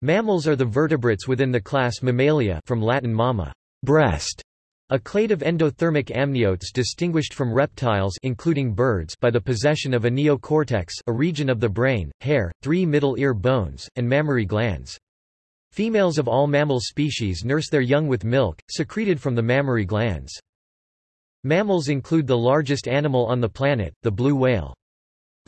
Mammals are the vertebrates within the class Mammalia from Latin mamma, breast, a clade of endothermic amniotes distinguished from reptiles including birds by the possession of a neocortex a region of the brain, hair, three middle ear bones, and mammary glands. Females of all mammal species nurse their young with milk, secreted from the mammary glands. Mammals include the largest animal on the planet, the blue whale.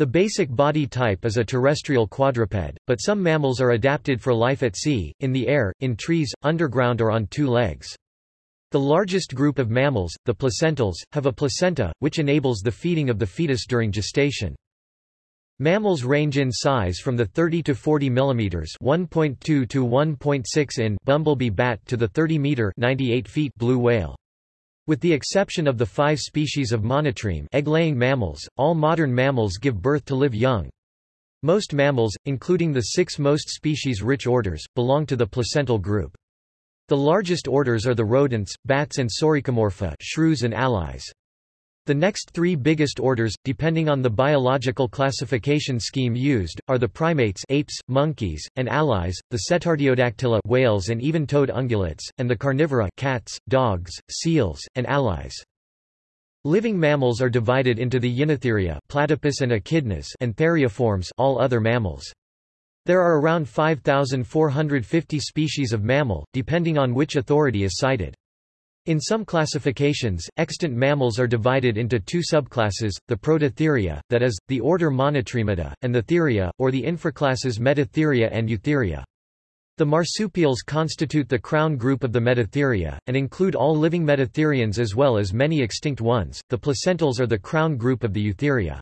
The basic body type is a terrestrial quadruped, but some mammals are adapted for life at sea, in the air, in trees, underground or on two legs. The largest group of mammals, the placentals, have a placenta, which enables the feeding of the fetus during gestation. Mammals range in size from the 30 to 40 mm 1.2 to 1.6 in bumblebee bat to the 30 meter 98 feet blue whale. With the exception of the five species of monotreme egg-laying mammals, all modern mammals give birth to live young. Most mammals, including the six most species-rich orders, belong to the placental group. The largest orders are the rodents, bats and Soricomorpha shrews and allies. The next three biggest orders, depending on the biological classification scheme used, are the primates apes, monkeys, and allies, the Cetartiodactyla whales and even-toed ungulates, and the carnivora cats, dogs, seals, and allies. Living mammals are divided into the Yinotheria platypus and echidnas and theriiforms all other mammals. There are around 5,450 species of mammal, depending on which authority is cited. In some classifications, extant mammals are divided into two subclasses, the Prototheria, that is, the order Monotremata, and the Theria, or the infraclasses Metatheria and Eutheria. The marsupials constitute the crown group of the Metatheria, and include all living metatherians as well as many extinct ones. The placentals are the crown group of the Eutheria.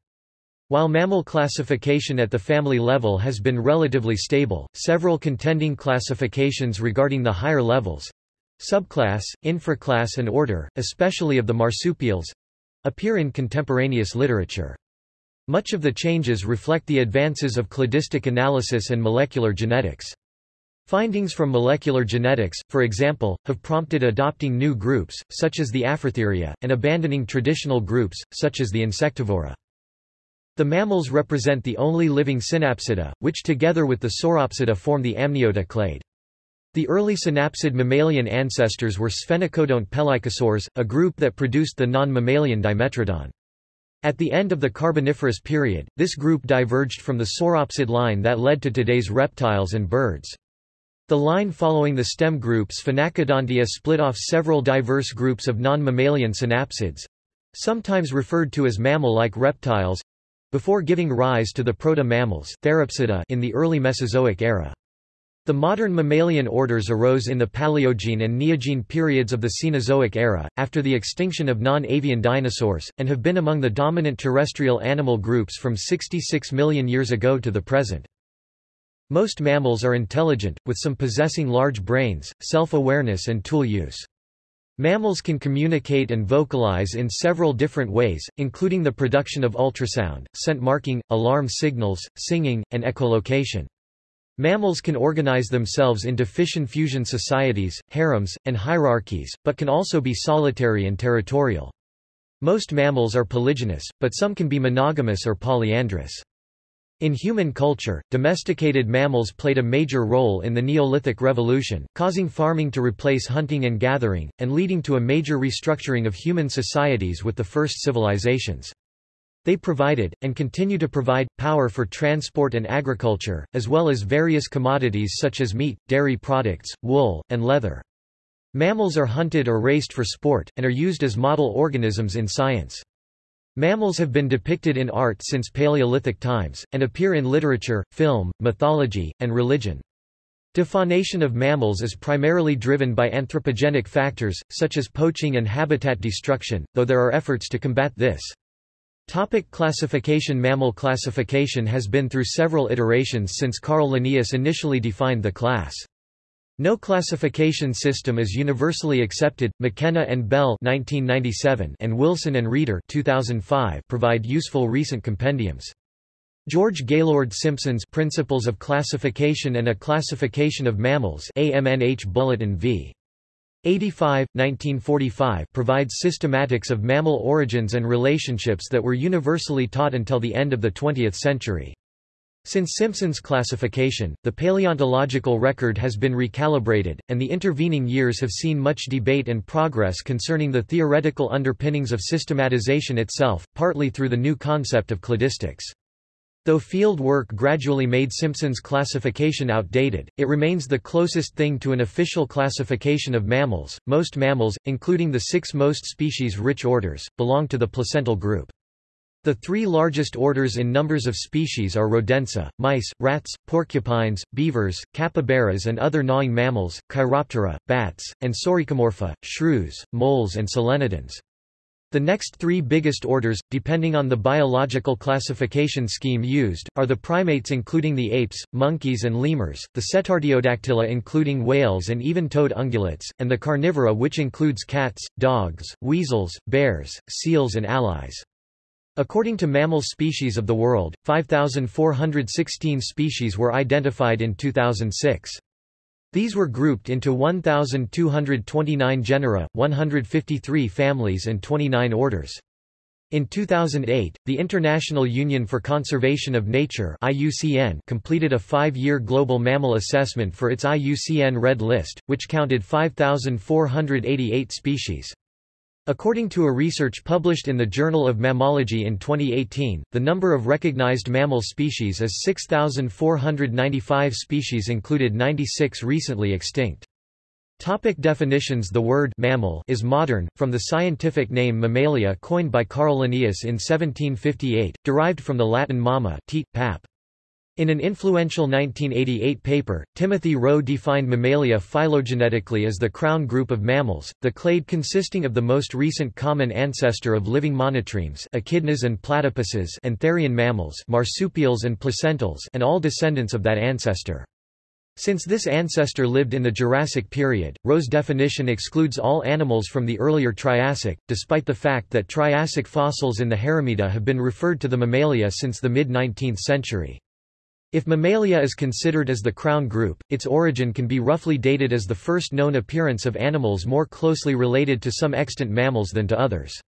While mammal classification at the family level has been relatively stable, several contending classifications regarding the higher levels, Subclass, infraclass and order, especially of the marsupials, appear in contemporaneous literature. Much of the changes reflect the advances of cladistic analysis and molecular genetics. Findings from molecular genetics, for example, have prompted adopting new groups, such as the Afrotheria, and abandoning traditional groups, such as the Insectivora. The mammals represent the only living synapsida, which together with the Sauropsida form the Amniota clade. The early synapsid mammalian ancestors were Sphenacodont pelycosaurs, a group that produced the non-mammalian Dimetrodon. At the end of the Carboniferous period, this group diverged from the sauropsid line that led to today's reptiles and birds. The line following the stem group Sphenacodontia split off several diverse groups of non-mammalian synapsids—sometimes referred to as mammal-like reptiles—before giving rise to the proto-mammals in the early Mesozoic era. The modern mammalian orders arose in the Paleogene and Neogene periods of the Cenozoic era, after the extinction of non-avian dinosaurs, and have been among the dominant terrestrial animal groups from 66 million years ago to the present. Most mammals are intelligent, with some possessing large brains, self-awareness and tool use. Mammals can communicate and vocalize in several different ways, including the production of ultrasound, scent marking, alarm signals, singing, and echolocation. Mammals can organize themselves into fission-fusion societies, harems, and hierarchies, but can also be solitary and territorial. Most mammals are polygynous, but some can be monogamous or polyandrous. In human culture, domesticated mammals played a major role in the Neolithic Revolution, causing farming to replace hunting and gathering, and leading to a major restructuring of human societies with the first civilizations. They provided, and continue to provide, power for transport and agriculture, as well as various commodities such as meat, dairy products, wool, and leather. Mammals are hunted or raced for sport, and are used as model organisms in science. Mammals have been depicted in art since Paleolithic times, and appear in literature, film, mythology, and religion. Defaunation of mammals is primarily driven by anthropogenic factors, such as poaching and habitat destruction, though there are efforts to combat this. Topic classification Mammal classification has been through several iterations since Carl Linnaeus initially defined the class. No classification system is universally accepted. McKenna and Bell 1997 and Wilson and Reeder 2005 provide useful recent compendiums. George Gaylord Simpson's Principles of Classification and a Classification of Mammals AMNH Bulletin v. 85, 1945 provides systematics of mammal origins and relationships that were universally taught until the end of the 20th century. Since Simpson's classification, the paleontological record has been recalibrated, and the intervening years have seen much debate and progress concerning the theoretical underpinnings of systematization itself, partly through the new concept of cladistics. Though field work gradually made Simpson's classification outdated, it remains the closest thing to an official classification of mammals. Most mammals, including the six most species-rich orders, belong to the placental group. The three largest orders in numbers of species are rodentia, mice, rats, porcupines, beavers, capybaras and other gnawing mammals, Chiroptera, bats, and Soricomorpha, shrews, moles and solenodons. The next three biggest orders, depending on the biological classification scheme used, are the primates including the apes, monkeys and lemurs, the Cetartiodactyla including whales and even-toed ungulates, and the carnivora which includes cats, dogs, weasels, bears, seals and allies. According to Mammal Species of the World, 5,416 species were identified in 2006. These were grouped into 1,229 genera, 153 families and 29 orders. In 2008, the International Union for Conservation of Nature IUCN completed a five-year global mammal assessment for its IUCN Red List, which counted 5,488 species. According to a research published in the Journal of Mammalogy in 2018, the number of recognized mammal species is 6,495 species included 96 recently extinct. Topic definitions The word mammal is modern, from the scientific name Mammalia coined by Carl Linnaeus in 1758, derived from the Latin mamma teat, pap. In an influential 1988 paper, Timothy Rowe defined Mammalia phylogenetically as the crown group of mammals, the clade consisting of the most recent common ancestor of living monotremes echidnas and platypuses and therian mammals marsupials and placentals and all descendants of that ancestor. Since this ancestor lived in the Jurassic period, Rowe's definition excludes all animals from the earlier Triassic, despite the fact that Triassic fossils in the Haramiyida have been referred to the Mammalia since the mid-19th century. If Mammalia is considered as the crown group, its origin can be roughly dated as the first known appearance of animals more closely related to some extant mammals than to others.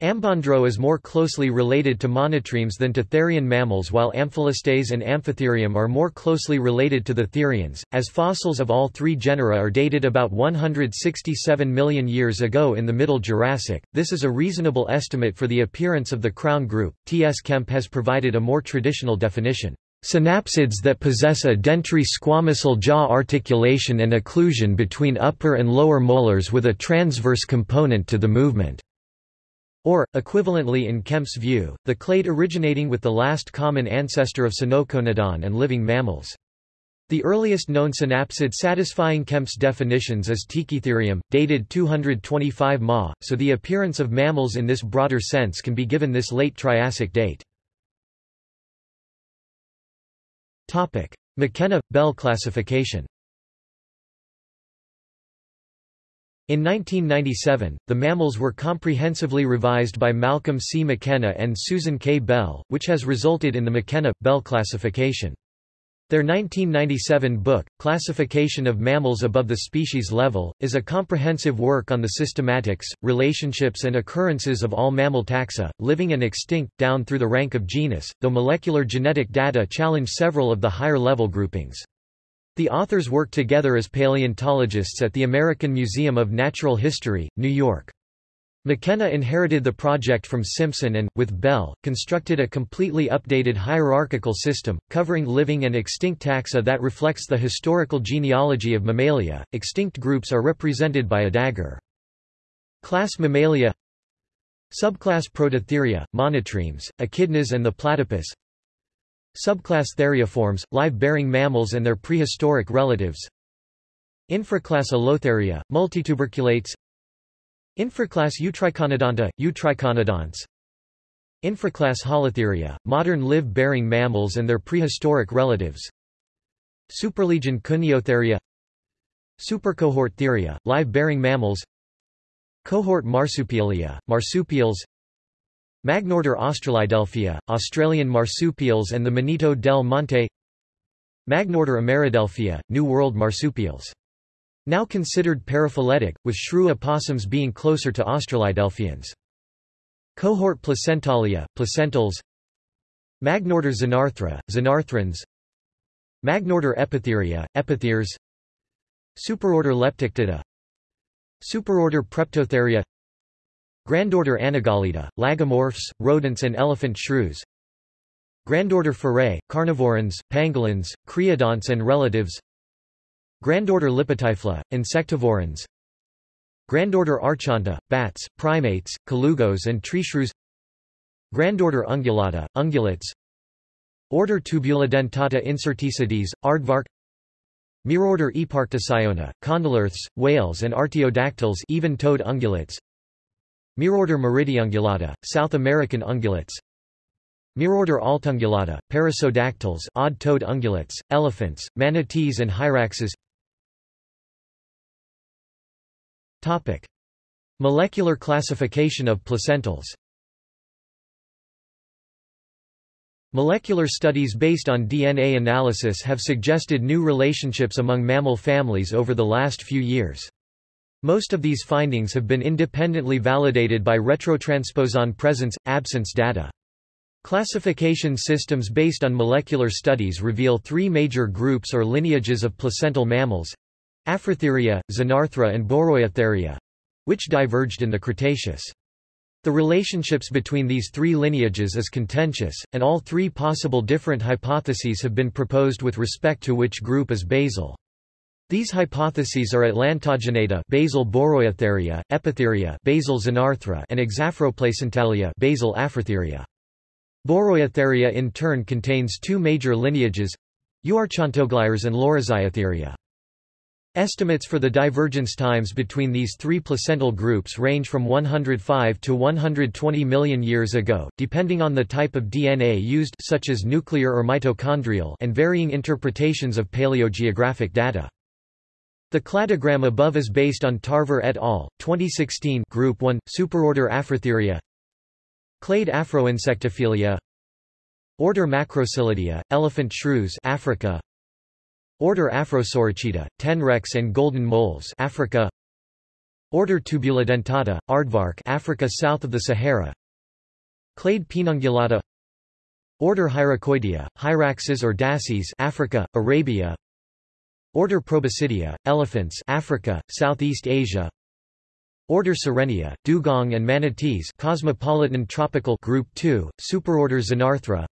Ambondro is more closely related to monotremes than to therian mammals while Amphilestes and Amphitherium are more closely related to the therians, as fossils of all three genera are dated about 167 million years ago in the Middle Jurassic. This is a reasonable estimate for the appearance of the crown group. T. S. Kemp has provided a more traditional definition. Synapsids that possess a dentary squamosal jaw articulation and occlusion between upper and lower molars with a transverse component to the movement. Or, equivalently in Kemp's view, the clade originating with the last common ancestor of Sinoconodon and living mammals. The earliest known synapsid satisfying Kemp's definitions is Tikitherium, dated 225 Ma, so the appearance of mammals in this broader sense can be given this late Triassic date. McKenna-Bell classification In 1997, the mammals were comprehensively revised by Malcolm C. McKenna and Susan K. Bell, which has resulted in the McKenna-Bell classification. Their 1997 book, Classification of Mammals Above the Species Level, is a comprehensive work on the systematics, relationships and occurrences of all mammal taxa, living and extinct, down through the rank of genus, though molecular genetic data challenge several of the higher-level groupings. The authors work together as paleontologists at the American Museum of Natural History, New York. McKenna inherited the project from Simpson and, with Bell, constructed a completely updated hierarchical system, covering living and extinct taxa that reflects the historical genealogy of Mammalia. Extinct groups are represented by a dagger. Class Mammalia Subclass Prototheria, monotremes, echidnas and the platypus Subclass Theriiformes, live-bearing mammals and their prehistoric relatives Infraclass Allotheria, multituberculates Infraclass Eutriconodonta, Eutriconodonts Infraclass Holotheria, modern live-bearing mammals and their prehistoric relatives. Superlegion Cuneotheria Supercohort Theria, live-bearing mammals. Cohort Marsupialia, marsupials. Magnorder Australidelphia, Australian marsupials and the Monito del Monte. Magnorder Ameridelphia, New World marsupials now considered paraphyletic, with shrew opossums being closer to Australidelphians. Cohort Placentalia, placentals. Magnorder Xenarthra, Xenarthrans Magnorder Epitheria, Epithers Superorder Leptictida. Superorder Preptotheria. Grandorder Anagalida, lagomorphs, rodents and elephant shrews. Grandorder Ferae, carnivorans, pangolins, creodonts and relatives Grandorder Lipotyphla, insectivorans Grandorder Archonta, bats, primates, colugos and treeshrews Grandorder Ungulata, ungulates. Order Tubulidentata incerticides, aardvark. Mirorder Eparctocyona, condylarths, whales and artiodactyls even-toed ungulates. Mirorder Meridiungulata, South American ungulates. Mirorder Altungulata, perissodactyls odd-toed ungulates, elephants, manatees and hyraxes Topic. Molecular classification of placentals Molecular studies based on DNA analysis have suggested new relationships among mammal families over the last few years. Most of these findings have been independently validated by retrotransposon presence-absence data. Classification systems based on molecular studies reveal three major groups or lineages of placental mammals Afrotheria, Xenarthra and Boreoeutheria which diverged in the Cretaceous. The relationships between these three lineages is contentious, and all three possible different hypotheses have been proposed with respect to which group is basal. These hypotheses are Atlantogenata basal Boreoeutheria, Epitheria basal Xenarthra and Exafroplacentalia basal Afrotheria. Boreoeutheria in turn contains two major lineages Euarchontoglires and Laurasiatheria. Estimates for the divergence times between these three placental groups range from 105 to 120 million years ago, depending on the type of DNA used such as nuclear or mitochondrial and varying interpretations of paleogeographic data. The cladogram above is based on Tarver et al. 2016 Group 1, Superorder Afrotheria Clade Afroinsectophilia Order Macroscelidea, elephant shrews Africa Order Afrosoricida, tenrecs and golden moles Africa. Order Tubulidentata, aardvark Africa south of the Sahara. Clade Paenungulata Order Hyracoidea, hyraxes or dassies Africa, Arabia. Order Proboscidea, elephants Africa, Southeast Asia. Order Sirenia, dugong and manatees cosmopolitan tropical group 2, superorder Xenarthra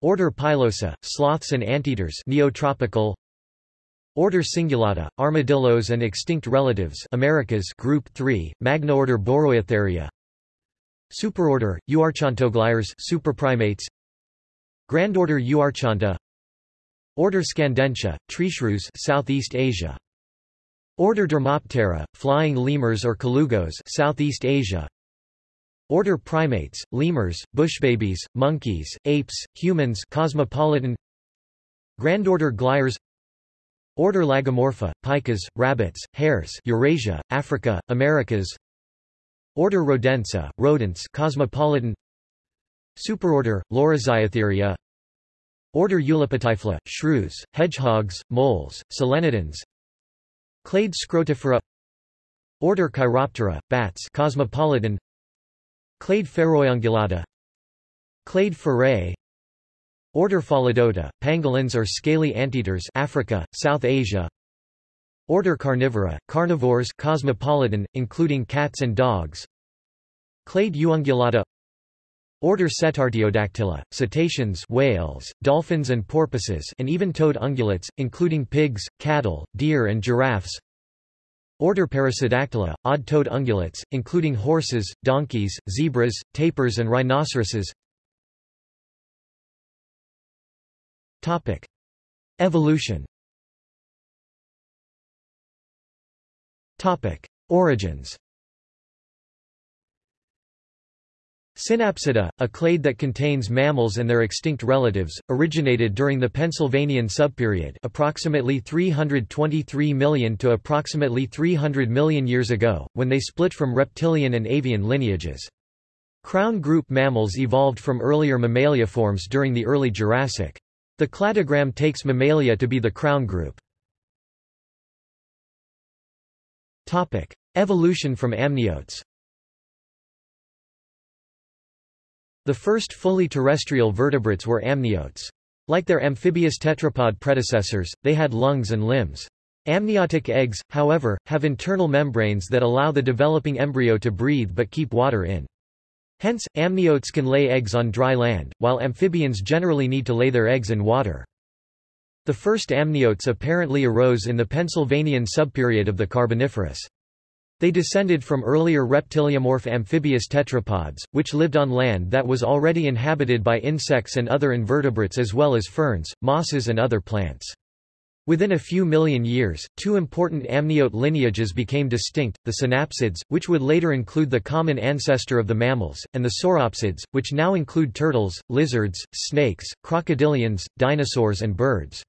Order Pilosa, sloths and anteaters neotropical. Order Cingulata, armadillos and extinct relatives Americas group 3, Magnaorder Boreoeutheria Superorder Euarchontoglires superprimates. Grandorder Euarchonta Order Scandentia, treeshrews Southeast Asia. Order Dermoptera, flying lemurs or colugos Southeast Asia Order primates, lemurs, bushbabies, monkeys, apes, humans cosmopolitan. Grandorder Glires Order Lagomorpha, pikas, rabbits, hares Eurasia, Africa, Americas. Order Rodentia, rodents cosmopolitan. Superorder, Laurasiatheria. Order Eulipotyphla, shrews, hedgehogs, moles, solenodons Clade Scrotifera. Order Chiroptera, bats cosmopolitan Clade Fereuungulata Clade Ferae Order Pholidota, pangolins or scaly anteaters Africa, South Asia. Order Carnivora, carnivores cosmopolitan, including cats and dogs. Clade Euungulata Order Cetartiodactyla, cetaceans whales, dolphins and porpoises and even-toed ungulates, including pigs, cattle, deer and giraffes Order Perissodactyla, odd-toed ungulates, including horses, donkeys, zebras, tapirs and rhinoceroses Topic. Evolution Topic. Origins Synapsida, a clade that contains mammals and their extinct relatives, originated during the Pennsylvanian subperiod approximately 323 million to approximately 300 million years ago, when they split from reptilian and avian lineages. Crown group mammals evolved from earlier mammalia forms during the early Jurassic. The cladogram takes Mammalia to be the crown group. Evolution from amniotes The first fully terrestrial vertebrates were amniotes. Like their amphibious tetrapod predecessors, they had lungs and limbs. Amniotic eggs, however, have internal membranes that allow the developing embryo to breathe but keep water in. Hence, amniotes can lay eggs on dry land, while amphibians generally need to lay their eggs in water. The first amniotes apparently arose in the Pennsylvanian subperiod of the Carboniferous. They descended from earlier reptiliomorph amphibious tetrapods, which lived on land that was already inhabited by insects and other invertebrates as well as ferns, mosses and other plants. Within a few million years, two important amniote lineages became distinct, the synapsids, which would later include the common ancestor of the mammals, and the sauropsids, which now include turtles, lizards, snakes, crocodilians, dinosaurs and birds.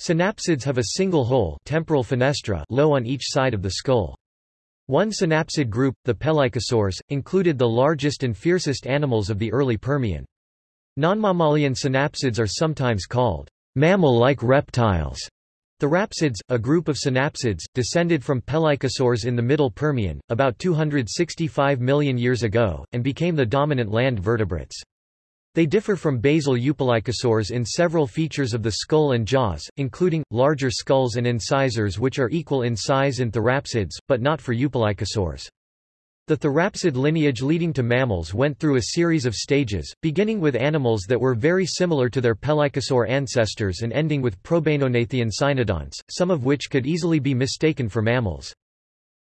Synapsids have a single hole temporal fenestra low on each side of the skull. One synapsid group, the pelycosaurs, included the largest and fiercest animals of the early Permian. Non-mammalian synapsids are sometimes called mammal-like reptiles. The therapsids, a group of synapsids, descended from pelycosaurs in the Middle Permian, about 265 million years ago, and became the dominant land vertebrates. They differ from basal eupelycosaurs in several features of the skull and jaws, including, larger skulls and incisors which are equal in size in therapsids, but not for eupelycosaurs. The therapsid lineage leading to mammals went through a series of stages, beginning with animals that were very similar to their pelycosaur ancestors and ending with probainognathian cynodonts, some of which could easily be mistaken for mammals.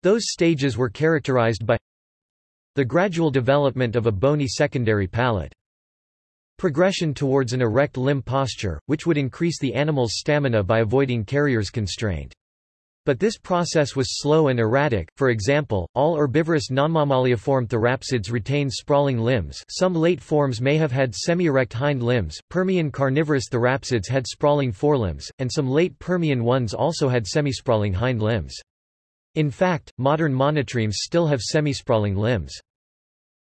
Those stages were characterized by the gradual development of a bony secondary palate. Progression towards an erect limb posture, which would increase the animal's stamina by avoiding carrier's constraint. But this process was slow and erratic, for example, all herbivorous nonmammaliform therapsids retain sprawling limbs some late forms may have had semi-erect hind limbs, Permian carnivorous therapsids had sprawling forelimbs, and some late Permian ones also had semi-sprawling hind limbs. In fact, modern monotremes still have semi-sprawling limbs.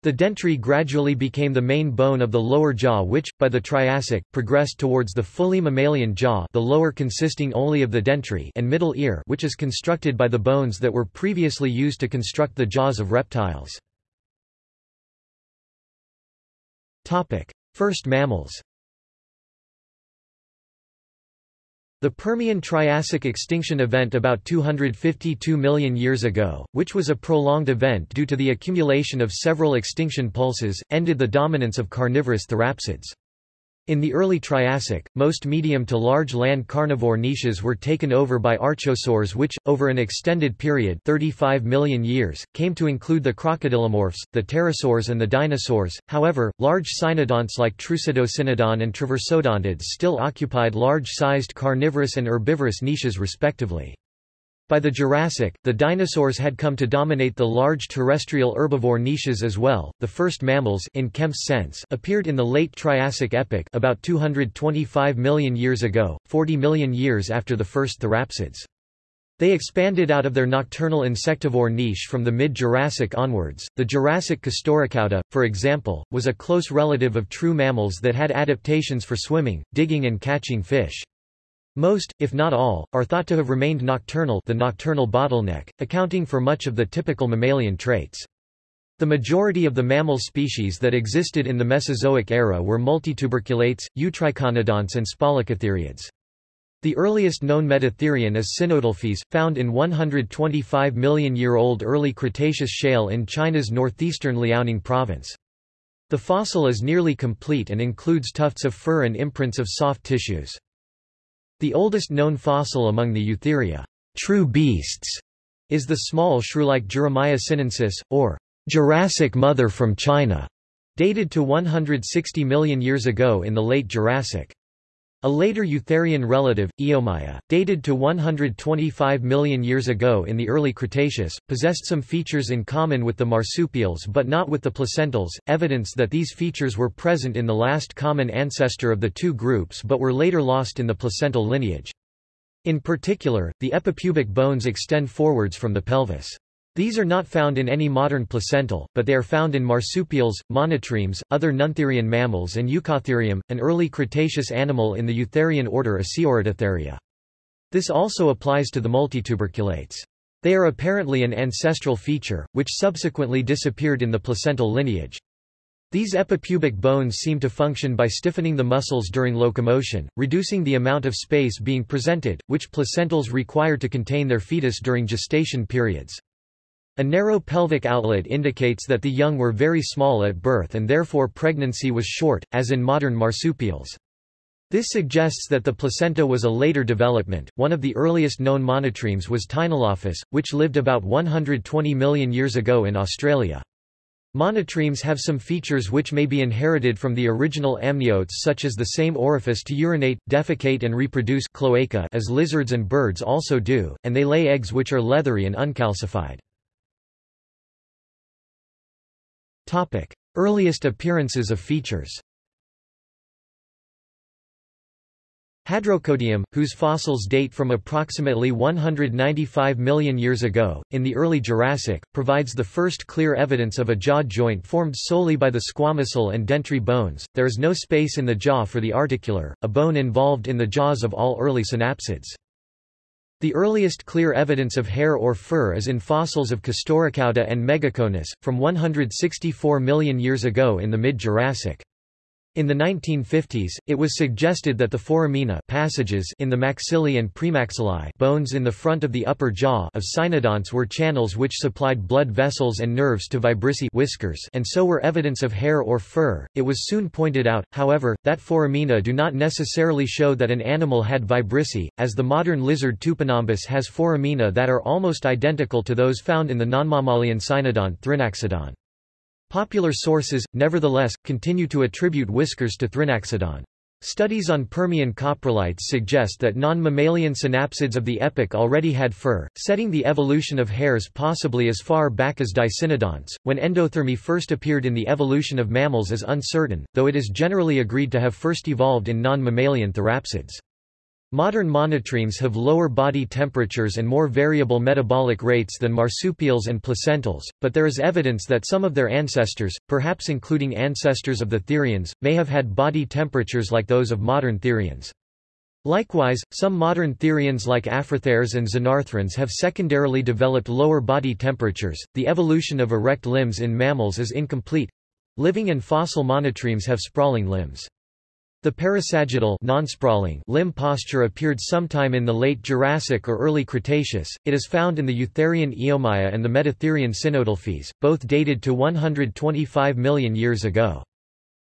The dentary gradually became the main bone of the lower jaw which, by the Triassic, progressed towards the fully mammalian jaw the lower consisting only of the dentary and middle ear which is constructed by the bones that were previously used to construct the jaws of reptiles. First mammals The Permian-Triassic extinction event about 252 million years ago, which was a prolonged event due to the accumulation of several extinction pulses, ended the dominance of carnivorous therapsids. In the early Triassic, most medium to large land carnivore niches were taken over by archosaurs which, over an extended period 35 million years, came to include the crocodilomorphs, the pterosaurs and the dinosaurs. However, large cynodonts like Trucidocynodon and Traversodontids still occupied large-sized carnivorous and herbivorous niches respectively. By the Jurassic, the dinosaurs had come to dominate the large terrestrial herbivore niches as well. The first mammals in Kemp's sense appeared in the late Triassic epoch about 225 million years ago, 40 million years after the first therapsids. They expanded out of their nocturnal insectivore niche from the mid-Jurassic onwards. The Jurassic Castorocauda, for example, was a close relative of true mammals that had adaptations for swimming, digging and catching fish. Most, if not all, are thought to have remained nocturnal the nocturnal bottleneck, accounting for much of the typical mammalian traits. The majority of the mammal species that existed in the Mesozoic era were multituberculates, eutriconodonts and spalacotheriids. The earliest known metatherian is Sinodelphys, found in 125 million-year-old early Cretaceous shale in China's northeastern Liaoning province. The fossil is nearly complete and includes tufts of fur and imprints of soft tissues. The oldest known fossil among the Eutheria true beasts, is the small shrew-like Juramaia sinensis, or Jurassic mother from China, dated to 160 million years ago in the late Jurassic. A later Eutherian relative, Eomaia, dated to 125 million years ago in the early Cretaceous, possessed some features in common with the marsupials but not with the placentals, evidence that these features were present in the last common ancestor of the two groups but were later lost in the placental lineage. In particular, the epipubic bones extend forwards from the pelvis. These are not found in any modern placental, but they are found in marsupials, monotremes, other nontherian mammals and Ukhaatherium, an early Cretaceous animal in the Eutherian order Asioryctitheria. This also applies to the multituberculates. They are apparently an ancestral feature, which subsequently disappeared in the placental lineage. These epipubic bones seem to function by stiffening the muscles during locomotion, reducing the amount of space being presented, which placentals require to contain their fetus during gestation periods. A narrow pelvic outlet indicates that the young were very small at birth and therefore pregnancy was short, as in modern marsupials. This suggests that the placenta was a later development. One of the earliest known monotremes was Teinolophus, which lived about 120 million years ago in Australia. Monotremes have some features which may be inherited from the original amniotes such as the same orifice to urinate, defecate and reproduce cloaca as lizards and birds also do, and they lay eggs which are leathery and uncalcified. Earliest appearances of features Hadrocodium, whose fossils date from approximately 195 million years ago, in the early Jurassic, provides the first clear evidence of a jaw joint formed solely by the squamosal and dentary bones. There is no space in the jaw for the articular, a bone involved in the jaws of all early synapsids. The earliest clear evidence of hair or fur is in fossils of Castorocauda and Megaconus, from 164 million years ago in the mid-Jurassic. In the 1950s, it was suggested that the foramina passages in the maxillae and premaxillae bones in the front of the upper jaw of cynodonts were channels which supplied blood vessels and nerves to vibrissae whiskers and so were evidence of hair or fur. It was soon pointed out, however, that foramina do not necessarily show that an animal had vibrissae, as the modern lizard Tupinambus has foramina that are almost identical to those found in the nonmammalian cynodont Thrinaxodon. Popular sources, nevertheless, continue to attribute whiskers to Thrinaxodon. Studies on Permian coprolites suggest that non-mammalian synapsids of the epoch already had fur, setting the evolution of hairs possibly as far back as Dicynodonts. When endothermy first appeared in the evolution of mammals is uncertain, though it is generally agreed to have first evolved in non-mammalian therapsids. Modern monotremes have lower body temperatures and more variable metabolic rates than marsupials and placentals, but there is evidence that some of their ancestors, perhaps including ancestors of the therians, may have had body temperatures like those of modern therians. Likewise, some modern therians like Afrotheres and Xenarthrans have secondarily developed lower body temperatures. The evolution of erect limbs in mammals is incomplete. Living and fossil monotremes have sprawling limbs. The parasagittal non-sprawling limb posture appeared sometime in the late Jurassic or early Cretaceous. It is found in the Eutherian Eomaia and the Metatherian Sinodelphys, both dated to 125 million years ago.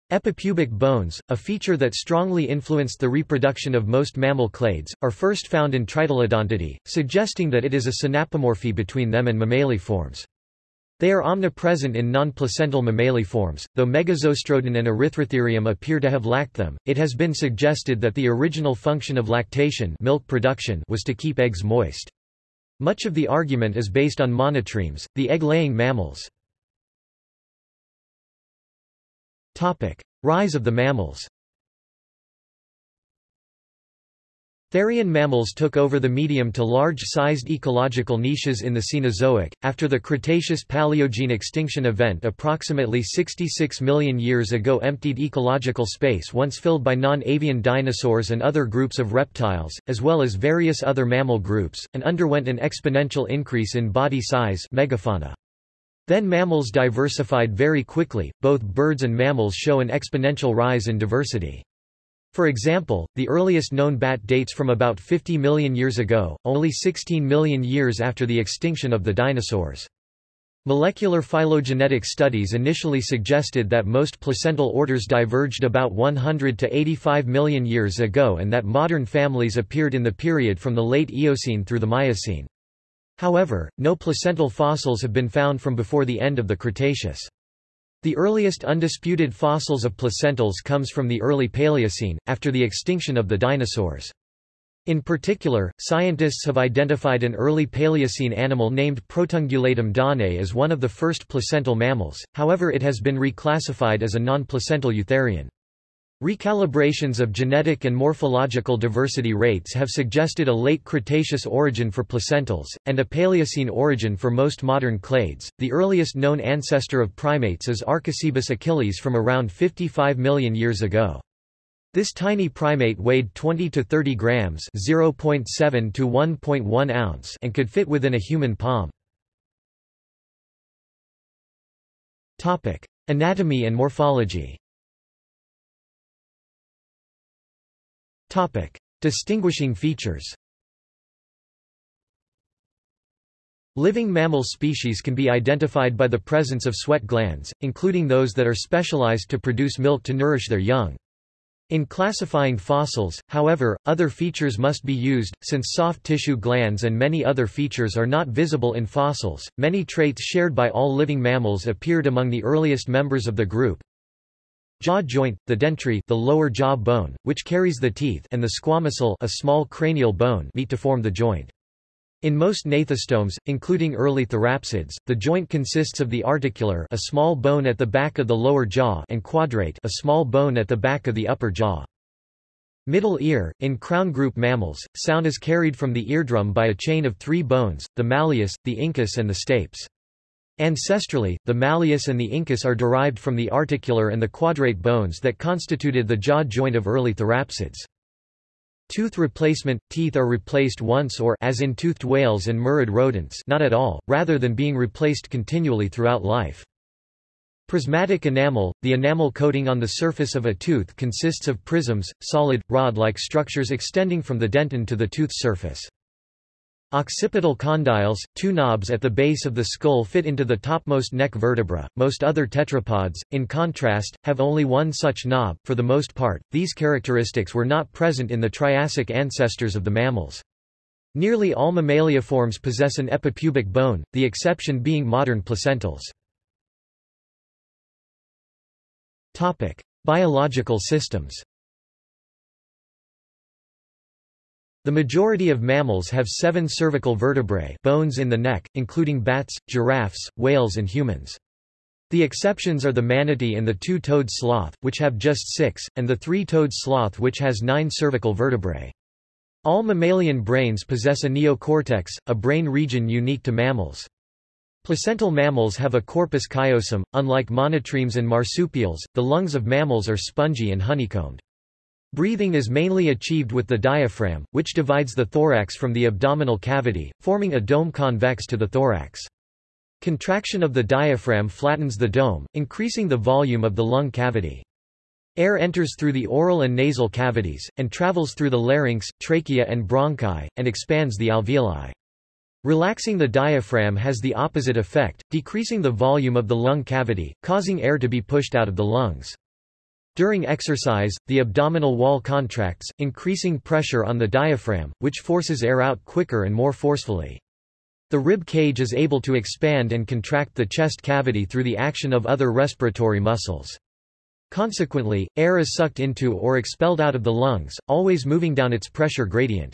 Epipubic bones, a feature that strongly influenced the reproduction of most mammal clades, are first found in Tritylodontidae, suggesting that it is a synapomorphy between them and mammaliforms. They are omnipresent in non-placental mammaliforms, though Megazostrodon and Erythrotherium appear to have lacked them. It has been suggested that the original function of lactation milk production was to keep eggs moist. Much of the argument is based on monotremes, the egg-laying mammals. Topic: Rise of the mammals. Therian mammals took over the medium to large-sized ecological niches in the Cenozoic, after the Cretaceous-Paleogene extinction event approximately 66 million years ago emptied ecological space once filled by non-avian dinosaurs and other groups of reptiles, as well as various other mammal groups, and underwent an exponential increase in body size megafauna. Then mammals diversified very quickly, both birds and mammals show an exponential rise in diversity. For example, the earliest known bat dates from about 50 million years ago, only 16 million years after the extinction of the dinosaurs. Molecular phylogenetic studies initially suggested that most placental orders diverged about 100 to 85 million years ago and that modern families appeared in the period from the late Eocene through the Miocene. However, no placental fossils have been found from before the end of the Cretaceous. The earliest undisputed fossils of placentals comes from the early Paleocene, after the extinction of the dinosaurs. In particular, scientists have identified an early Paleocene animal named Protungulatum danae as one of the first placental mammals, however it has been reclassified as a non-placental eutherian. Recalibrations of genetic and morphological diversity rates have suggested a late Cretaceous origin for placentals, and a Paleocene origin for most modern clades. The earliest known ancestor of primates is Archicebus achilles from around 55 million years ago. This tiny primate weighed 20 to 30 grams (0.7 to 1.1 ounce) and could fit within a human palm. Topic: Anatomy and morphology Distinguishing features Living mammal species can be identified by the presence of sweat glands, including those that are specialized to produce milk to nourish their young. In classifying fossils, however, other features must be used, since soft tissue glands and many other features are not visible in fossils. Many traits shared by all living mammals appeared among the earliest members of the group. Jaw joint, the dentary the lower jaw bone, which carries the teeth and the squamosal a small cranial bone meet to form the joint. In most gnathostomes, including early therapsids, the joint consists of the articular a small bone at the back of the lower jaw and quadrate a small bone at the back of the upper jaw. Middle ear – In crown group mammals, sound is carried from the eardrum by a chain of three bones, the malleus, the incus and the stapes. Ancestrally, the malleus and the incus are derived from the articular and the quadrate bones that constituted the jaw joint of early therapsids. Tooth replacement – Teeth are replaced once or as in toothed whales and murid rodents not at all, rather than being replaced continually throughout life. Prismatic enamel – The enamel coating on the surface of a tooth consists of prisms, solid, rod-like structures extending from the dentin to the tooth surface. Occipital condyles, two knobs at the base of the skull fit into the topmost neck vertebra. Most other tetrapods, in contrast, have only one such knob. For the most part, these characteristics were not present in the Triassic ancestors of the mammals. Nearly all mammaliaforms possess an epipubic bone, the exception being modern placentals. Topic: Biological systems. The majority of mammals have seven cervical vertebrae bones in the neck, including bats, giraffes, whales and humans. The exceptions are the manatee and the two-toed sloth, which have just six, and the three-toed sloth which has nine cervical vertebrae. All mammalian brains possess a neocortex, a brain region unique to mammals. Placental mammals have a corpus callosum. Unlike monotremes and marsupials, the lungs of mammals are spongy and honeycombed. Breathing is mainly achieved with the diaphragm, which divides the thorax from the abdominal cavity, forming a dome convex to the thorax. Contraction of the diaphragm flattens the dome, increasing the volume of the lung cavity. Air enters through the oral and nasal cavities, and travels through the larynx, trachea and bronchi, and expands the alveoli. Relaxing the diaphragm has the opposite effect, decreasing the volume of the lung cavity, causing air to be pushed out of the lungs. During exercise, the abdominal wall contracts, increasing pressure on the diaphragm, which forces air out quicker and more forcefully. The rib cage is able to expand and contract the chest cavity through the action of other respiratory muscles. Consequently, air is sucked into or expelled out of the lungs, always moving down its pressure gradient.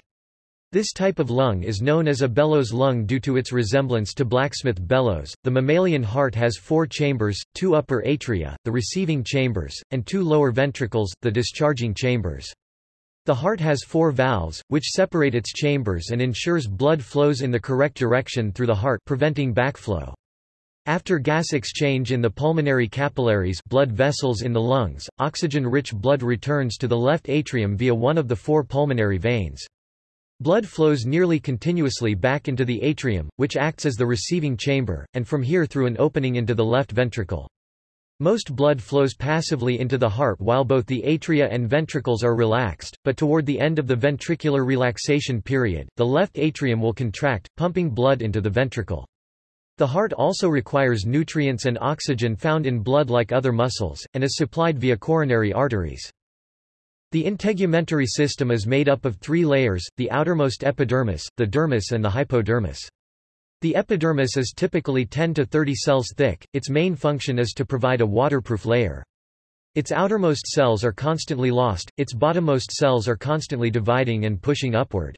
This type of lung is known as a bellows lung due to its resemblance to blacksmith bellows. The mammalian heart has four chambers, two upper atria, the receiving chambers, and two lower ventricles, the discharging chambers. The heart has four valves, which separate its chambers and ensures blood flows in the correct direction through the heart preventing backflow. After gas exchange in the pulmonary capillaries blood vessels in the lungs, oxygen-rich blood returns to the left atrium via one of the four pulmonary veins. Blood flows nearly continuously back into the atrium, which acts as the receiving chamber, and from here through an opening into the left ventricle. Most blood flows passively into the heart while both the atria and ventricles are relaxed, but toward the end of the ventricular relaxation period, the left atrium will contract, pumping blood into the ventricle. The heart also requires nutrients and oxygen found in blood like other muscles, and is supplied via coronary arteries. The integumentary system is made up of three layers, the outermost epidermis, the dermis and the hypodermis. The epidermis is typically 10 to 30 cells thick, its main function is to provide a waterproof layer. Its outermost cells are constantly lost, its bottommost cells are constantly dividing and pushing upward.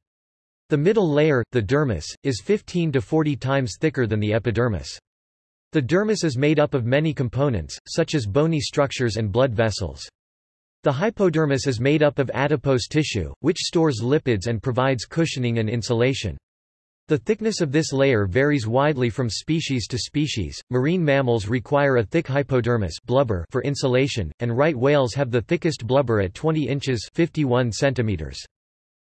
The middle layer, the dermis, is 15 to 40 times thicker than the epidermis. The dermis is made up of many components, such as bony structures and blood vessels. The hypodermis is made up of adipose tissue, which stores lipids and provides cushioning and insulation. The thickness of this layer varies widely from species to species. Marine mammals require a thick hypodermis blubber for insulation, and right whales have the thickest blubber at 20 inches 51 centimeters.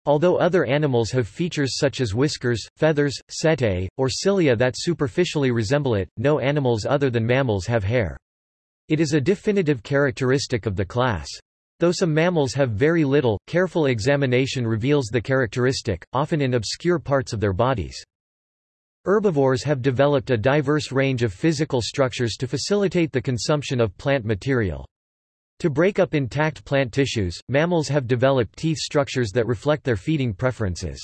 Although other animals have features such as whiskers, feathers, setae, or cilia that superficially resemble it, no animals other than mammals have hair. It is a definitive characteristic of the class. Though some mammals have very little, careful examination reveals the characteristic, often in obscure parts of their bodies. Herbivores have developed a diverse range of physical structures to facilitate the consumption of plant material. To break up intact plant tissues, mammals have developed teeth structures that reflect their feeding preferences.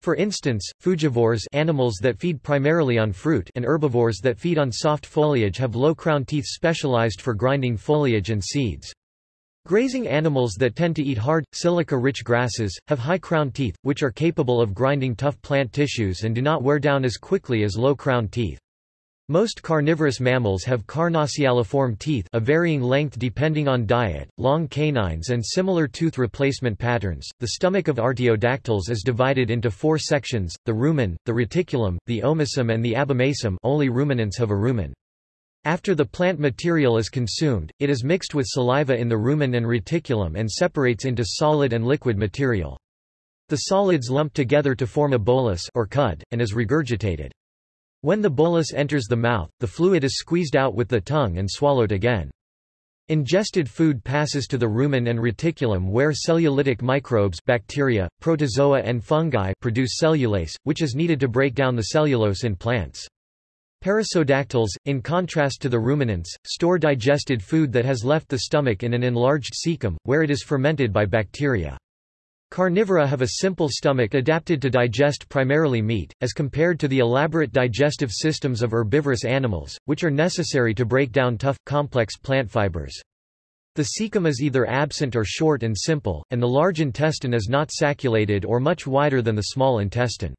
For instance, frugivores animals that feed primarily on fruit and herbivores that feed on soft foliage have low crown teeth specialized for grinding foliage and seeds. Grazing animals that tend to eat hard, silica-rich grasses, have high crown teeth, which are capable of grinding tough plant tissues and do not wear down as quickly as low crown teeth. Most carnivorous mammals have carnassialiform teeth a varying length depending on diet, long canines and similar tooth replacement patterns. The stomach of artiodactyls is divided into four sections, the rumen, the reticulum, the omasum and the abomasum only ruminants have a rumen. After the plant material is consumed, it is mixed with saliva in the rumen and reticulum and separates into solid and liquid material. The solids lump together to form a bolus or cud, and is regurgitated. When the bolus enters the mouth, the fluid is squeezed out with the tongue and swallowed again. Ingested food passes to the rumen and reticulum where cellulolytic microbes bacteria, protozoa and fungi produce cellulase, which is needed to break down the cellulose in plants. Perissodactyls, in contrast to the ruminants, store digested food that has left the stomach in an enlarged cecum, where it is fermented by bacteria. Carnivora have a simple stomach adapted to digest primarily meat, as compared to the elaborate digestive systems of herbivorous animals, which are necessary to break down tough, complex plant fibers. The cecum is either absent or short and simple, and the large intestine is not sacculated or much wider than the small intestine.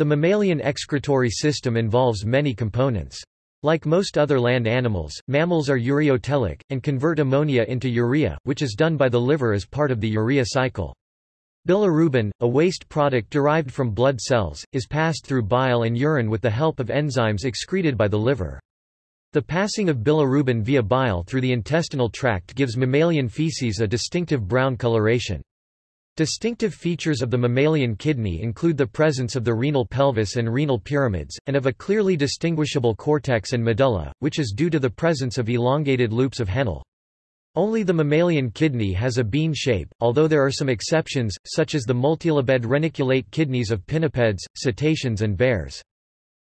The mammalian excretory system involves many components. Like most other land animals, mammals are ureotelic, and convert ammonia into urea, which is done by the liver as part of the urea cycle. Bilirubin, a waste product derived from blood cells, is passed through bile and urine with the help of enzymes excreted by the liver. The passing of bilirubin via bile through the intestinal tract gives mammalian feces a distinctive brown coloration. Distinctive features of the mammalian kidney include the presence of the renal pelvis and renal pyramids, and of a clearly distinguishable cortex and medulla, which is due to the presence of elongated loops of Henle. Only the mammalian kidney has a bean shape, although there are some exceptions, such as the multilobed reniculate kidneys of pinnipeds, cetaceans and bears.